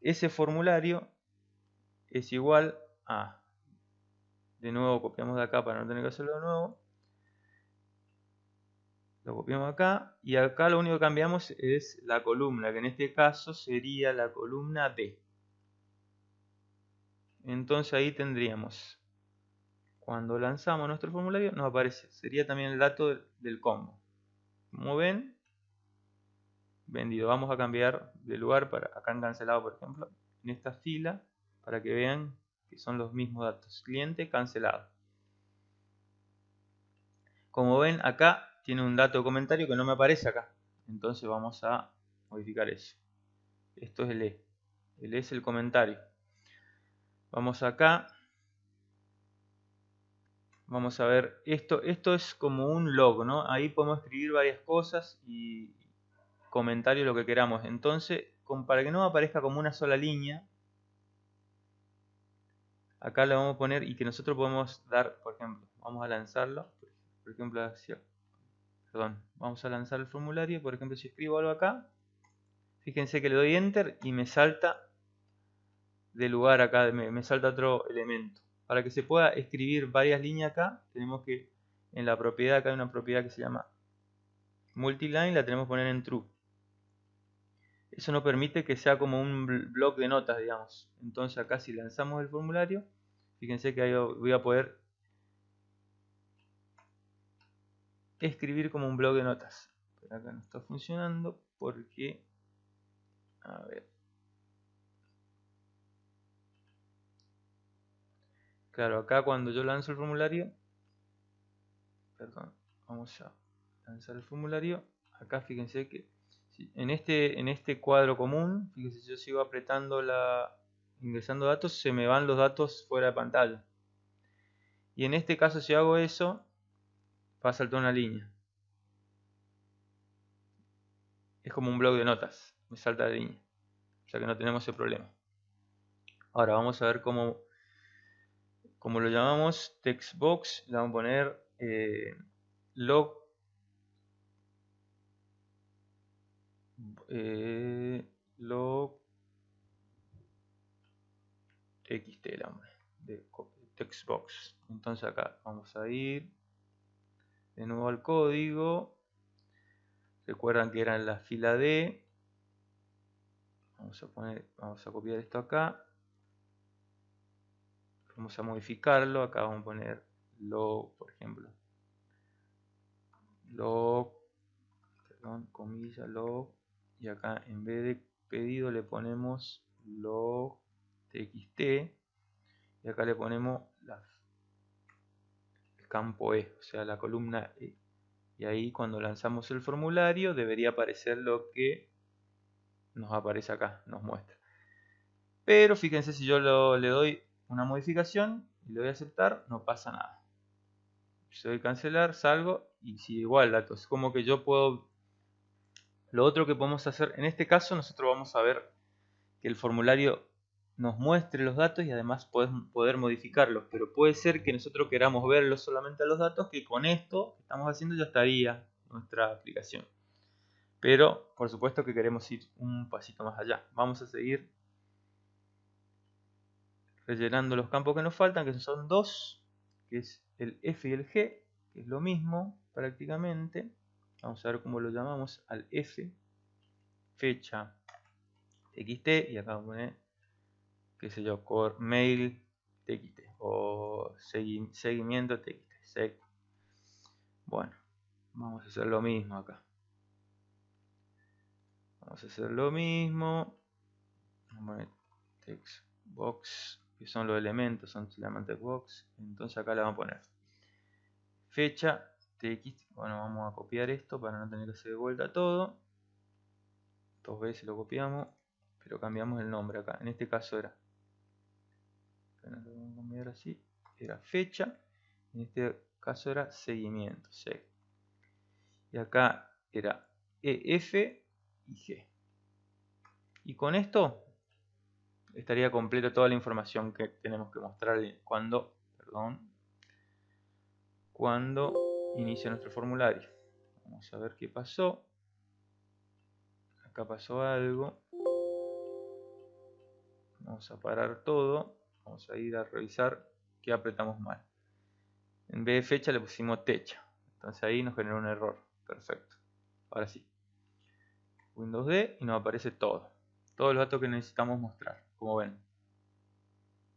ese formulario es igual a de nuevo copiamos de acá para no tener que hacerlo de nuevo lo copiamos acá y acá lo único que cambiamos es la columna que en este caso sería la columna D entonces ahí tendríamos cuando lanzamos nuestro formulario nos aparece, sería también el dato del, combo. Como ven, vendido. Vamos a cambiar de lugar para acá en cancelado, por ejemplo, en esta fila, para que vean que son los mismos datos. Cliente cancelado. Como ven, acá tiene un dato de comentario que no me aparece acá. Entonces vamos a modificar eso. Esto es el E. El E es el comentario. Vamos acá Vamos a ver, esto, esto es como un log, ¿no? Ahí podemos escribir varias cosas y comentarios, lo que queramos. Entonces, para que no aparezca como una sola línea, acá le vamos a poner y que nosotros podemos dar, por ejemplo, vamos a lanzarlo, por ejemplo, perdón, vamos a lanzar el formulario, por ejemplo, si escribo algo acá, fíjense que le doy enter y me salta de lugar acá, me salta otro elemento. Para que se pueda escribir varias líneas acá, tenemos que, en la propiedad, acá hay una propiedad que se llama multiline, la tenemos que poner en true. Eso nos permite que sea como un bloque de notas, digamos. Entonces acá si lanzamos el formulario, fíjense que ahí voy a poder escribir como un bloque de notas. Pero acá no está funcionando porque... A ver. Claro, acá cuando yo lanzo el formulario, perdón, vamos a lanzar el formulario, acá fíjense que en este, en este cuadro común, fíjense yo sigo apretando la, ingresando datos, se me van los datos fuera de pantalla. Y en este caso si hago eso, va a saltar una línea. Es como un blog de notas, me salta la línea. O sea que no tenemos ese problema. Ahora vamos a ver cómo como lo llamamos textbox, le vamos a poner eh, log eh, log txt de textbox entonces acá vamos a ir de nuevo al código. Recuerdan que era en la fila D. Vamos a poner vamos a copiar esto acá. Vamos a modificarlo. Acá vamos a poner log por ejemplo log perdón, comilla log y acá en vez de pedido le ponemos log txt y acá le ponemos el campo E, o sea la columna E y ahí cuando lanzamos el formulario debería aparecer lo que nos aparece acá, nos muestra pero fíjense si yo le doy una modificación y le voy a aceptar, no pasa nada. Si doy cancelar, salgo y sigue igual datos. Como que yo puedo... Lo otro que podemos hacer, en este caso nosotros vamos a ver que el formulario nos muestre los datos y además poder modificarlos. Pero puede ser que nosotros queramos verlos solamente a los datos, que con esto que estamos haciendo ya estaría nuestra aplicación. Pero por supuesto que queremos ir un pasito más allá. Vamos a seguir rellenando los campos que nos faltan, que son dos, que es el F y el G, que es lo mismo prácticamente. Vamos a ver cómo lo llamamos al F. fecha txt y acá vamos a poner qué sé yo, core mail txt o seguimiento txt. Bueno, vamos a hacer lo mismo acá. Vamos a hacer lo mismo. Vamos a poner text box, que son los elementos, son semantic box. Entonces acá le vamos a poner fecha txt. Bueno, vamos a copiar esto para no tener que hacer de vuelta todo. Dos veces lo copiamos, pero cambiamos el nombre acá. En este caso era, a cambiar así, era fecha. En este caso era seguimiento, Y acá era EF y G. Y con esto estaría completa toda la información que tenemos que mostrarle cuando, perdón, cuando inicia nuestro formulario. Vamos a ver qué pasó. Acá pasó algo. Vamos a parar todo. Vamos a ir a revisar qué apretamos mal. En vez de fecha le pusimos techa. Entonces ahí nos generó un error. Perfecto. Ahora sí. Windows D y nos aparece todo. Todos los datos que necesitamos mostrar. Como ven.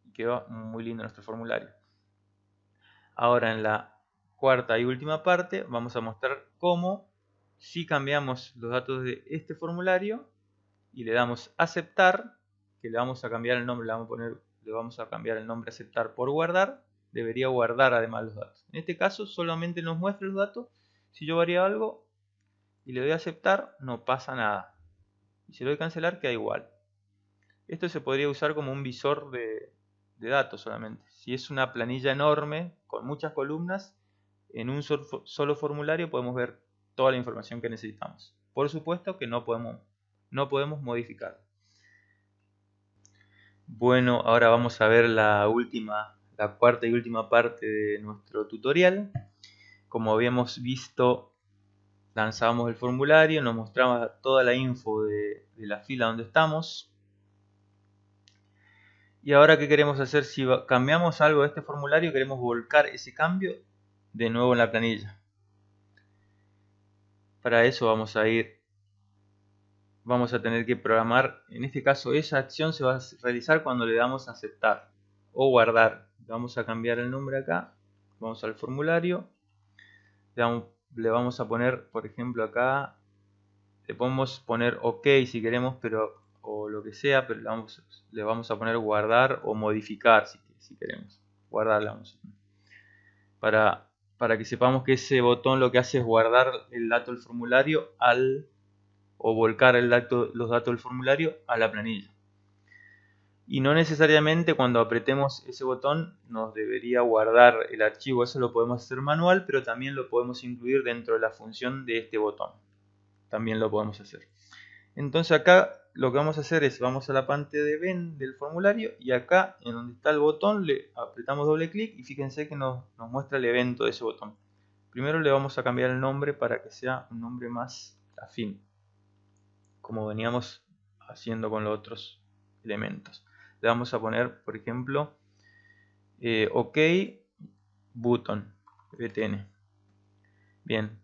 Y quedó muy lindo nuestro formulario. Ahora en la cuarta y última parte vamos a mostrar cómo si cambiamos los datos de este formulario y le damos aceptar, que le vamos a cambiar el nombre, le vamos a poner, le vamos a cambiar el nombre aceptar por guardar, debería guardar además los datos. En este caso solamente nos muestra los datos, si yo varía algo y le doy a aceptar, no pasa nada. Y si le doy a cancelar, queda igual. Esto se podría usar como un visor de, de datos solamente. Si es una planilla enorme, con muchas columnas, en un solo formulario podemos ver toda la información que necesitamos. Por supuesto que no podemos, no podemos modificar. Bueno, ahora vamos a ver la última, la cuarta y última parte de nuestro tutorial. Como habíamos visto, lanzábamos el formulario, nos mostraba toda la info de, de la fila donde estamos. Y ahora, ¿qué queremos hacer? Si cambiamos algo de este formulario, queremos volcar ese cambio de nuevo en la planilla. Para eso vamos a ir, vamos a tener que programar, en este caso esa acción se va a realizar cuando le damos a aceptar o guardar. vamos a cambiar el nombre acá, vamos al formulario, le vamos, a poner, por ejemplo acá, le podemos poner OK si queremos, pero o lo que sea, pero le vamos, a poner guardar o modificar si, queremos. Guardar vamos para para que sepamos que ese botón lo que hace es guardar el dato del formulario al o volcar el dato, los datos del formulario a la planilla. Y no necesariamente cuando apretemos ese botón nos debería guardar el archivo, eso lo podemos hacer manual, pero también lo podemos incluir dentro de la función de este botón. También lo podemos hacer. Entonces acá lo que vamos a hacer es, vamos a la parte de ven del formulario y acá en donde está el botón le apretamos doble clic y fíjense que nos, muestra el evento de ese botón. Primero le vamos a cambiar el nombre para que sea un nombre más afín, como veníamos haciendo con los otros elementos. Le vamos a poner, por ejemplo, eh, OK button, btn. Bien.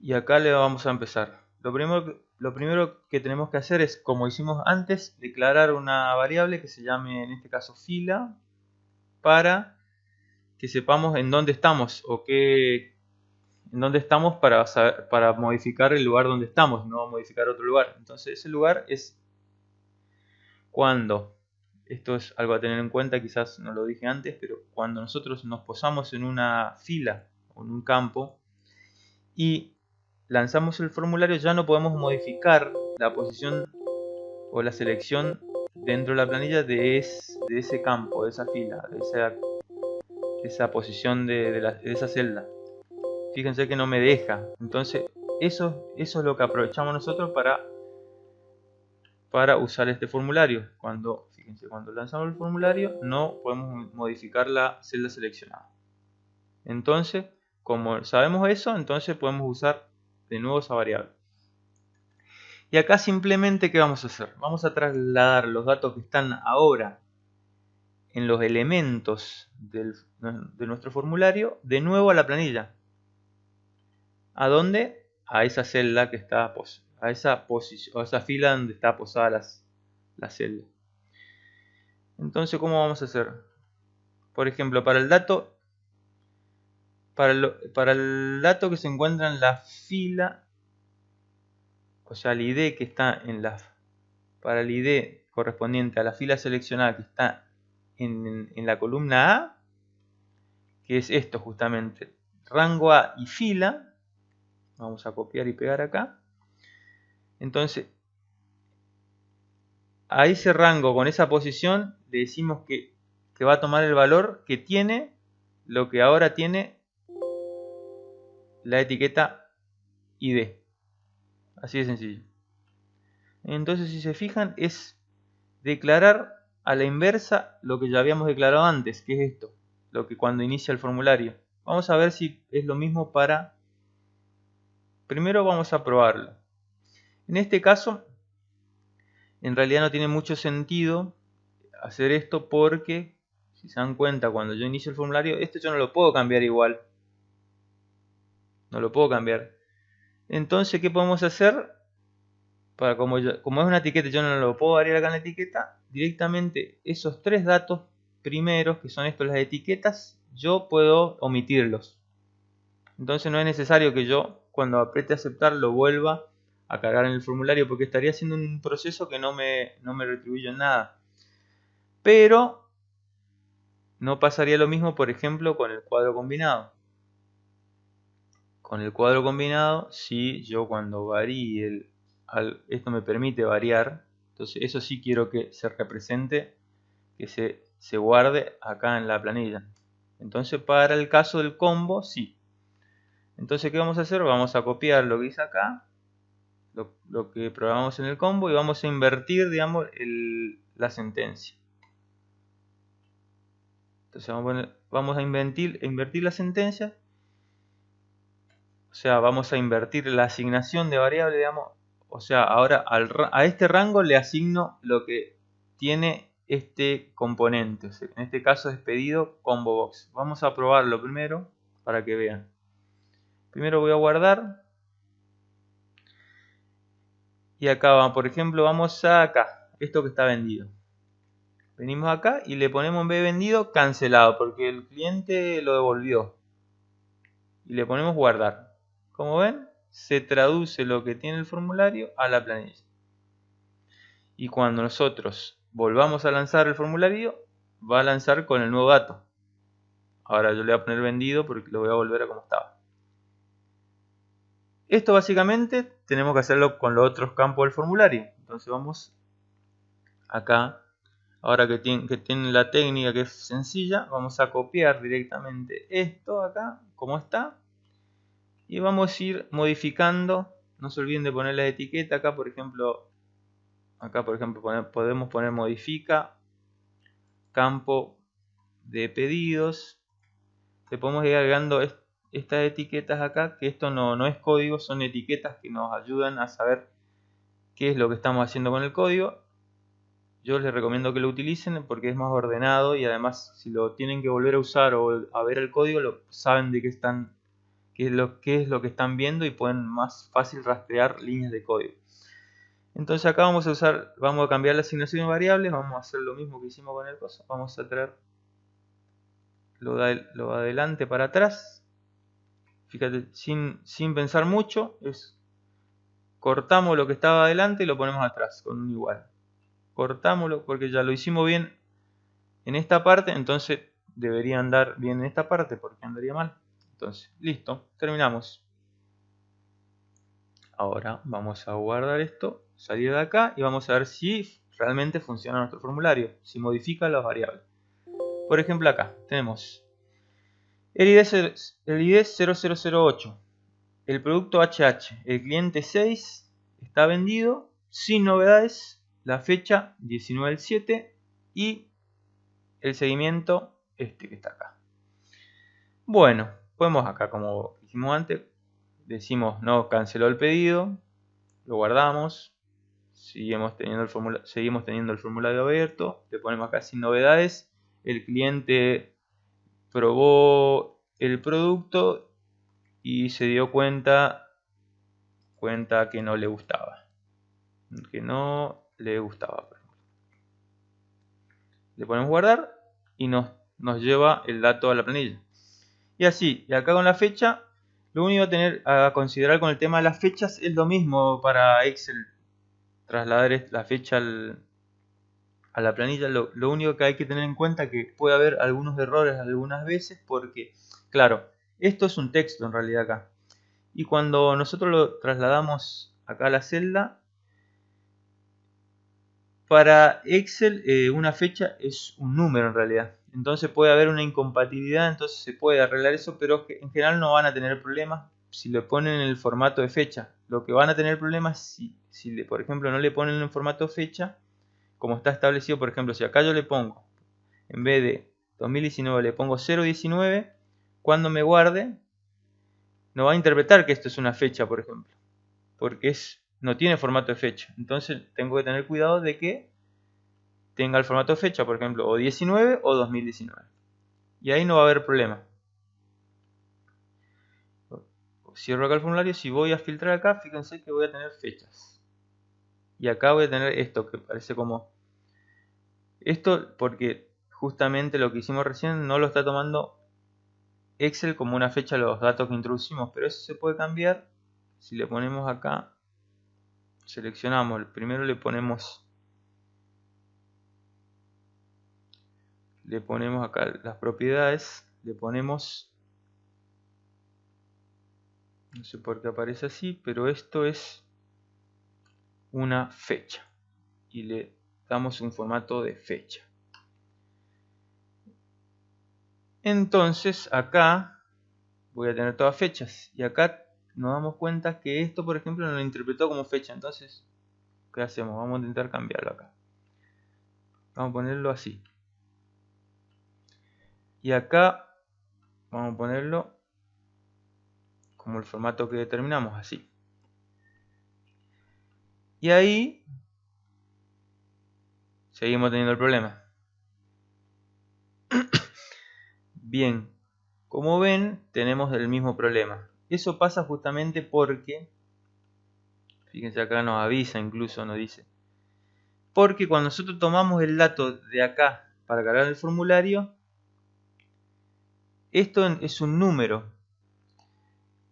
Y acá le vamos a empezar. Lo primero, lo primero que tenemos que hacer es, como hicimos antes, declarar una variable que se llame en este caso fila para que sepamos en dónde estamos o qué, en dónde estamos para, para modificar el lugar donde estamos, no modificar otro lugar. Entonces ese lugar es cuando, esto es algo a tener en cuenta, quizás no lo dije antes, pero cuando nosotros nos posamos en una fila o en un campo y lanzamos el formulario ya no podemos modificar la posición o la selección dentro de la planilla de, ese campo, de esa fila, de esa, posición de, esa celda. Fíjense que no me deja. Entonces eso, eso es lo que aprovechamos nosotros para, para usar este formulario. Cuando, fíjense, cuando lanzamos el formulario no podemos modificar la celda seleccionada. Entonces, como sabemos eso, entonces podemos usar de nuevo esa variable. Y acá simplemente, ¿qué vamos a hacer? Vamos a trasladar los datos que están ahora en los elementos de nuestro formulario de nuevo a la planilla. ¿A dónde? A esa celda que está a esa posición, a esa fila donde está posada las, la celda. Entonces, ¿cómo vamos a hacer? Por ejemplo, para el dato para el, dato que se encuentra en la fila, o sea, el ID que está en la para el ID correspondiente a la fila seleccionada que está en, en la columna A, que es esto justamente, rango A y fila, vamos a copiar y pegar acá, entonces a ese rango con esa posición le decimos que, que va a tomar el valor que tiene lo que ahora tiene la etiqueta ID. Así de sencillo. Entonces, si se fijan, es declarar a la inversa lo que ya habíamos declarado antes, que es esto, lo que cuando inicia el formulario. Vamos a ver si es lo mismo para... Primero vamos a probarlo. En este caso, en realidad no tiene mucho sentido hacer esto porque, si se dan cuenta, cuando yo inicio el formulario, esto yo no lo puedo cambiar igual. No lo puedo cambiar. Entonces, ¿qué podemos hacer? Para como, como es una etiqueta, yo no lo puedo variar acá en la etiqueta. Directamente esos tres datos primeros, que son estos las etiquetas, yo puedo omitirlos. Entonces no es necesario que yo, cuando apriete aceptar, lo vuelva a cargar en el formulario, porque estaría haciendo un proceso que no me, no me retribuye en nada. Pero no pasaría lo mismo, por ejemplo, con el cuadro combinado con el cuadro combinado, si yo cuando varíe, el, esto me permite variar, entonces eso sí quiero que se represente, que se, se guarde acá en la planilla. Entonces para el caso del combo, sí. Entonces, ¿qué vamos a hacer? Vamos a copiar lo que dice acá, lo, que programamos en el combo, y vamos a invertir, digamos, la sentencia. Entonces vamos a, invertir, invertir la sentencia sea, vamos a invertir la asignación de variable, digamos. O sea, ahora a este rango le asigno lo que tiene este componente. en este caso es pedido combo box. Vamos a probarlo primero para que vean. Primero voy a guardar. Y acá, por ejemplo, vamos a acá. Esto que está vendido. Venimos acá y le ponemos en B vendido cancelado porque el cliente lo devolvió. Y le ponemos guardar. Como ven, se traduce lo que tiene el formulario a la planilla. Y cuando nosotros volvamos a lanzar el formulario, va a lanzar con el nuevo dato. Ahora yo le voy a poner vendido porque lo voy a volver a como estaba. Esto básicamente tenemos que hacerlo con los otros campos del formulario. Entonces vamos acá. Ahora que tiene, que la técnica que es sencilla, vamos a copiar directamente esto acá, como está, y vamos a ir modificando. No se olviden de poner la etiqueta acá por ejemplo acá por ejemplo podemos poner modifica campo de pedidos. Le podemos ir agregando estas etiquetas acá que esto no, no es código son etiquetas que nos ayudan a saber qué es lo que estamos haciendo con el código. Yo les recomiendo que lo utilicen porque es más ordenado y además si lo tienen que volver a usar o a ver el código lo saben de qué están qué es lo, es lo que están viendo y pueden más fácil rastrear líneas de código. Entonces acá vamos a usar, vamos a cambiar la asignación de variables, vamos a hacer lo mismo que hicimos con el coso, vamos a traer lo lo adelante para atrás, fíjate, sin, sin pensar mucho, es cortamos lo que estaba adelante y lo ponemos atrás con un igual. Cortámoslo porque ya lo hicimos bien en esta parte, entonces debería andar bien en esta parte porque andaría mal. Entonces, listo, terminamos. Ahora vamos a guardar esto, salir de acá y vamos a ver si realmente funciona nuestro formulario, si modifica las variables. Por ejemplo acá tenemos el ID, el ID 0008, el producto HH, el cliente 6 está vendido sin novedades, la fecha 19 del 7 y el seguimiento este que está acá. Bueno, podemos acá como hicimos antes decimos no canceló el pedido lo guardamos seguimos teniendo el seguimos teniendo el formulario abierto le ponemos acá sin novedades el cliente probó el producto y se dio cuenta cuenta que no le gustaba. Que no le gustaba. Le ponemos guardar y nos, nos lleva el dato a la planilla. Y así, y acá con la fecha, lo único a tener a considerar con el tema de las fechas es lo mismo para Excel. Trasladar la fecha a la planilla. Lo, único que hay que tener en cuenta es que puede haber algunos errores algunas veces porque, claro, esto es un texto en realidad acá. Y cuando nosotros lo trasladamos acá a la celda, para Excel eh, una fecha es un número en realidad. Entonces puede haber una incompatibilidad, entonces se puede arreglar eso, pero en general no van a tener problemas si lo ponen en el formato de fecha. Lo que van a tener problemas si, por ejemplo no le ponen en el formato fecha, como está establecido, por ejemplo, si acá yo le pongo, en vez de 2019 le pongo 019, cuando me guarde, no va a interpretar que esto es una fecha, por ejemplo, porque es, no tiene formato de fecha. Entonces tengo que tener cuidado de que tenga el formato fecha, por ejemplo, o 19 o 2019. Y ahí no va a haber problema. Cierro acá el formulario, si voy a filtrar acá, fíjense que voy a tener fechas. Y acá voy a tener esto que parece como... Esto porque justamente lo que hicimos recién no lo está tomando Excel como una fecha los datos que introducimos, pero eso se puede cambiar si le ponemos acá, seleccionamos, primero le ponemos le ponemos acá las propiedades, le ponemos no sé por qué aparece así, pero esto es una fecha y le damos un formato de fecha. Entonces acá voy a tener todas fechas. Y acá nos damos cuenta que esto, por ejemplo, no lo interpretó como fecha. Entonces, ¿qué hacemos? Vamos a intentar cambiarlo acá. Vamos a ponerlo así. Y acá vamos a ponerlo como el formato que determinamos, así. Y ahí seguimos teniendo el problema. Bien, como ven, tenemos el mismo problema. Eso pasa justamente porque, fíjense acá nos avisa incluso, nos dice, porque cuando nosotros tomamos el dato de acá para cargar el formulario, esto es un número.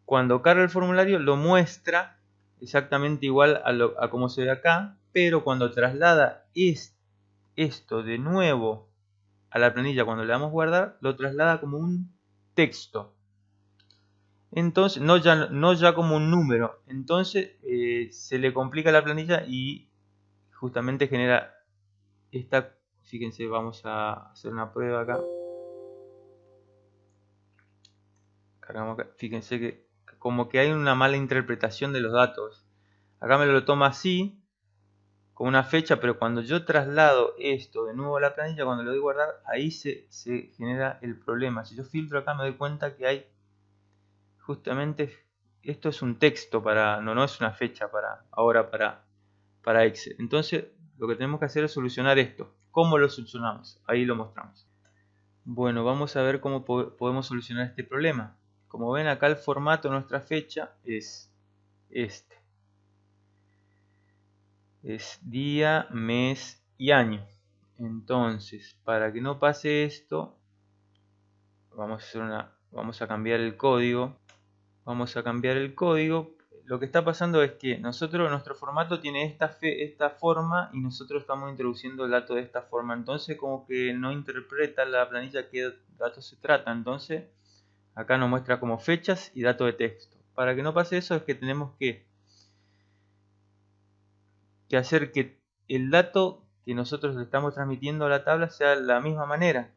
Cuando carga el formulario lo muestra exactamente igual a, lo, como se ve acá, pero cuando traslada esto de nuevo a la planilla cuando le damos guardar, lo traslada como un texto. Entonces, no ya, no ya como un número. Entonces eh, se le complica la planilla y justamente genera esta, fíjense, vamos a hacer una prueba acá. Fíjense que como que hay una mala interpretación de los datos. Acá me lo toma así, con una fecha, pero cuando yo traslado esto de nuevo a la planilla, cuando lo doy guardar, ahí se, genera el problema. Si yo filtro acá me doy cuenta que hay justamente, esto es un texto para, no, no es una fecha para ahora para, para Excel. Entonces lo que tenemos que hacer es solucionar esto. ¿Cómo lo solucionamos? Ahí lo mostramos. Bueno, vamos a ver cómo podemos solucionar este problema. Como ven acá el formato nuestra fecha es este es día, mes y año. Entonces, para que no pase esto, vamos a, hacer una, vamos a cambiar el código. Vamos a cambiar el código. Lo que está pasando es que nosotros, nuestro formato tiene esta, esta forma y nosotros estamos introduciendo el dato de esta forma. Entonces, como que no interpreta la planilla qué datos se trata. Entonces, acá nos muestra como fechas y datos de texto. Para que no pase eso es que tenemos que que hacer que el dato que nosotros le estamos transmitiendo a la tabla sea de la misma manera.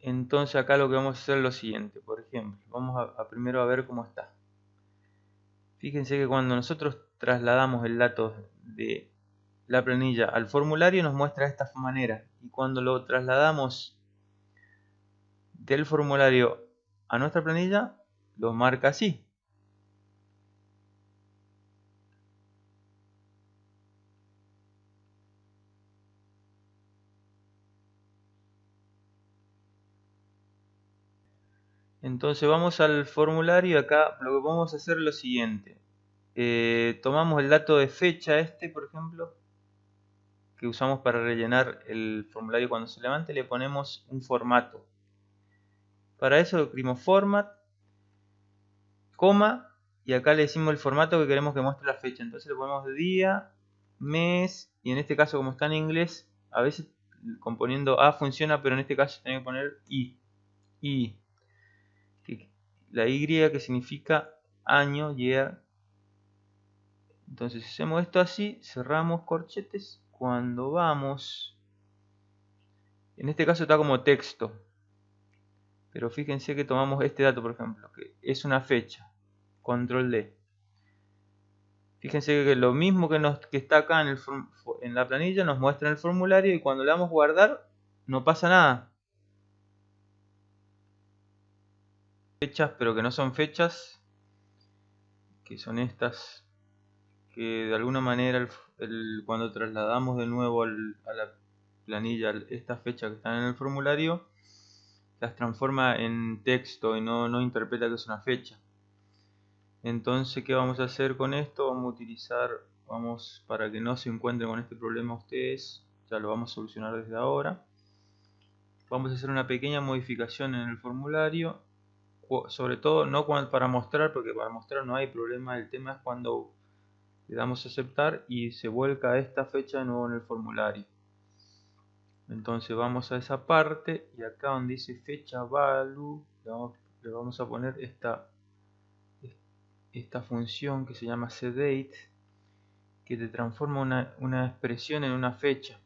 Entonces acá lo que vamos a hacer es lo siguiente, por ejemplo, vamos a, primero a ver cómo está. Fíjense que cuando nosotros trasladamos el dato de la planilla al formulario nos muestra de esta manera y cuando lo trasladamos del formulario a nuestra planilla lo marca así Entonces vamos al formulario acá lo que vamos a hacer es lo siguiente. Eh, tomamos el dato de fecha este, por ejemplo, que usamos para rellenar el formulario cuando se levante, le ponemos un formato. Para eso escribimos format, coma, y acá le decimos el formato que queremos que muestre la fecha. Entonces le ponemos día, mes, y en este caso como está en inglés, a veces componiendo A funciona, pero en este caso tengo que poner I. I. La Y que significa año, year. Entonces hacemos esto así, cerramos corchetes. Cuando vamos, en este caso está como texto. Pero fíjense que tomamos este dato, por ejemplo, que es una fecha. Control D. Fíjense que lo mismo que, nos, que está acá en, el, en la planilla nos muestra en el formulario y cuando le damos guardar no pasa nada. Fechas, pero que no son fechas, que son estas, que de alguna manera cuando trasladamos de nuevo a la planilla estas fechas que están en el formulario, las transforma en texto y no, no interpreta que es una fecha. Entonces, ¿qué vamos a hacer con esto? Vamos a utilizar, vamos, para que no se encuentren con este problema ustedes, ya lo vamos a solucionar desde ahora. Vamos a hacer una pequeña modificación en el formulario, sobre todo no para mostrar, porque para mostrar no hay problema, el tema es cuando le damos a aceptar y se vuelca esta fecha de nuevo en el formulario. Entonces vamos a esa parte y acá donde dice fecha value le vamos a poner esta esta función que se llama cdate que te transforma una, expresión en una fecha.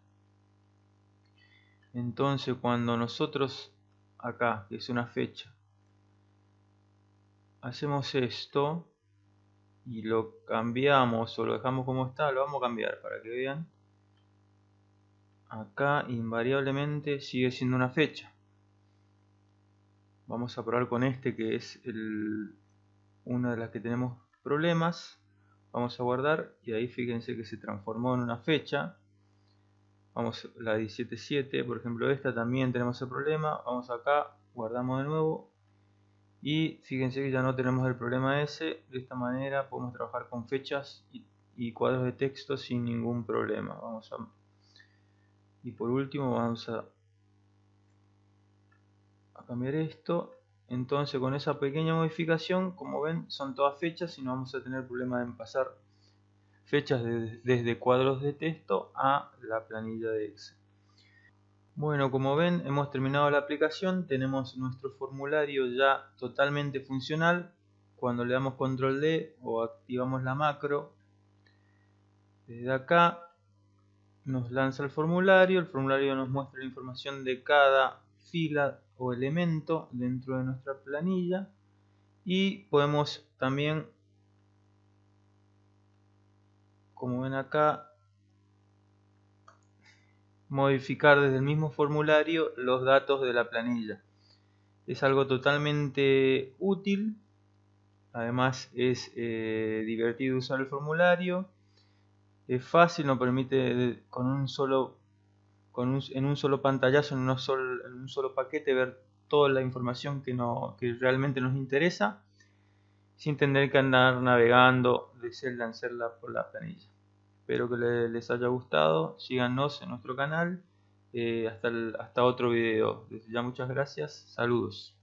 Entonces cuando nosotros acá que es una fecha hacemos esto y lo cambiamos o lo dejamos como está lo vamos a cambiar para que vean acá invariablemente sigue siendo una fecha. Vamos a probar con este que es el una de las que tenemos problemas. Vamos a guardar y ahí fíjense que se transformó en una fecha. Vamos la 17.7 por ejemplo esta también tenemos el problema. Vamos acá guardamos de nuevo. Y fíjense que ya no tenemos el problema ese. De esta manera podemos trabajar con fechas y, cuadros de texto sin ningún problema. Vamos a y por último vamos a, cambiar esto entonces con esa pequeña modificación, como ven, son todas fechas y no vamos a tener problema en pasar fechas desde cuadros de texto a la planilla de Excel. Bueno, como ven, hemos terminado la aplicación, tenemos nuestro formulario ya totalmente funcional. Cuando le damos control D o activamos la macro, desde acá nos lanza el formulario, el formulario nos muestra la información de cada fila o elemento dentro de nuestra planilla y podemos también como ven acá modificar desde el mismo formulario los datos de la planilla. Es algo totalmente útil además es eh, divertido usar el formulario es fácil, nos permite con un solo en un solo pantallazo, en, en, un solo paquete, ver toda la información que, no, que realmente nos interesa, sin tener que andar navegando de celda en celda por la planilla. Espero que les haya gustado, síganos en nuestro canal, eh, hasta, hasta otro video. Desde ya muchas gracias, saludos.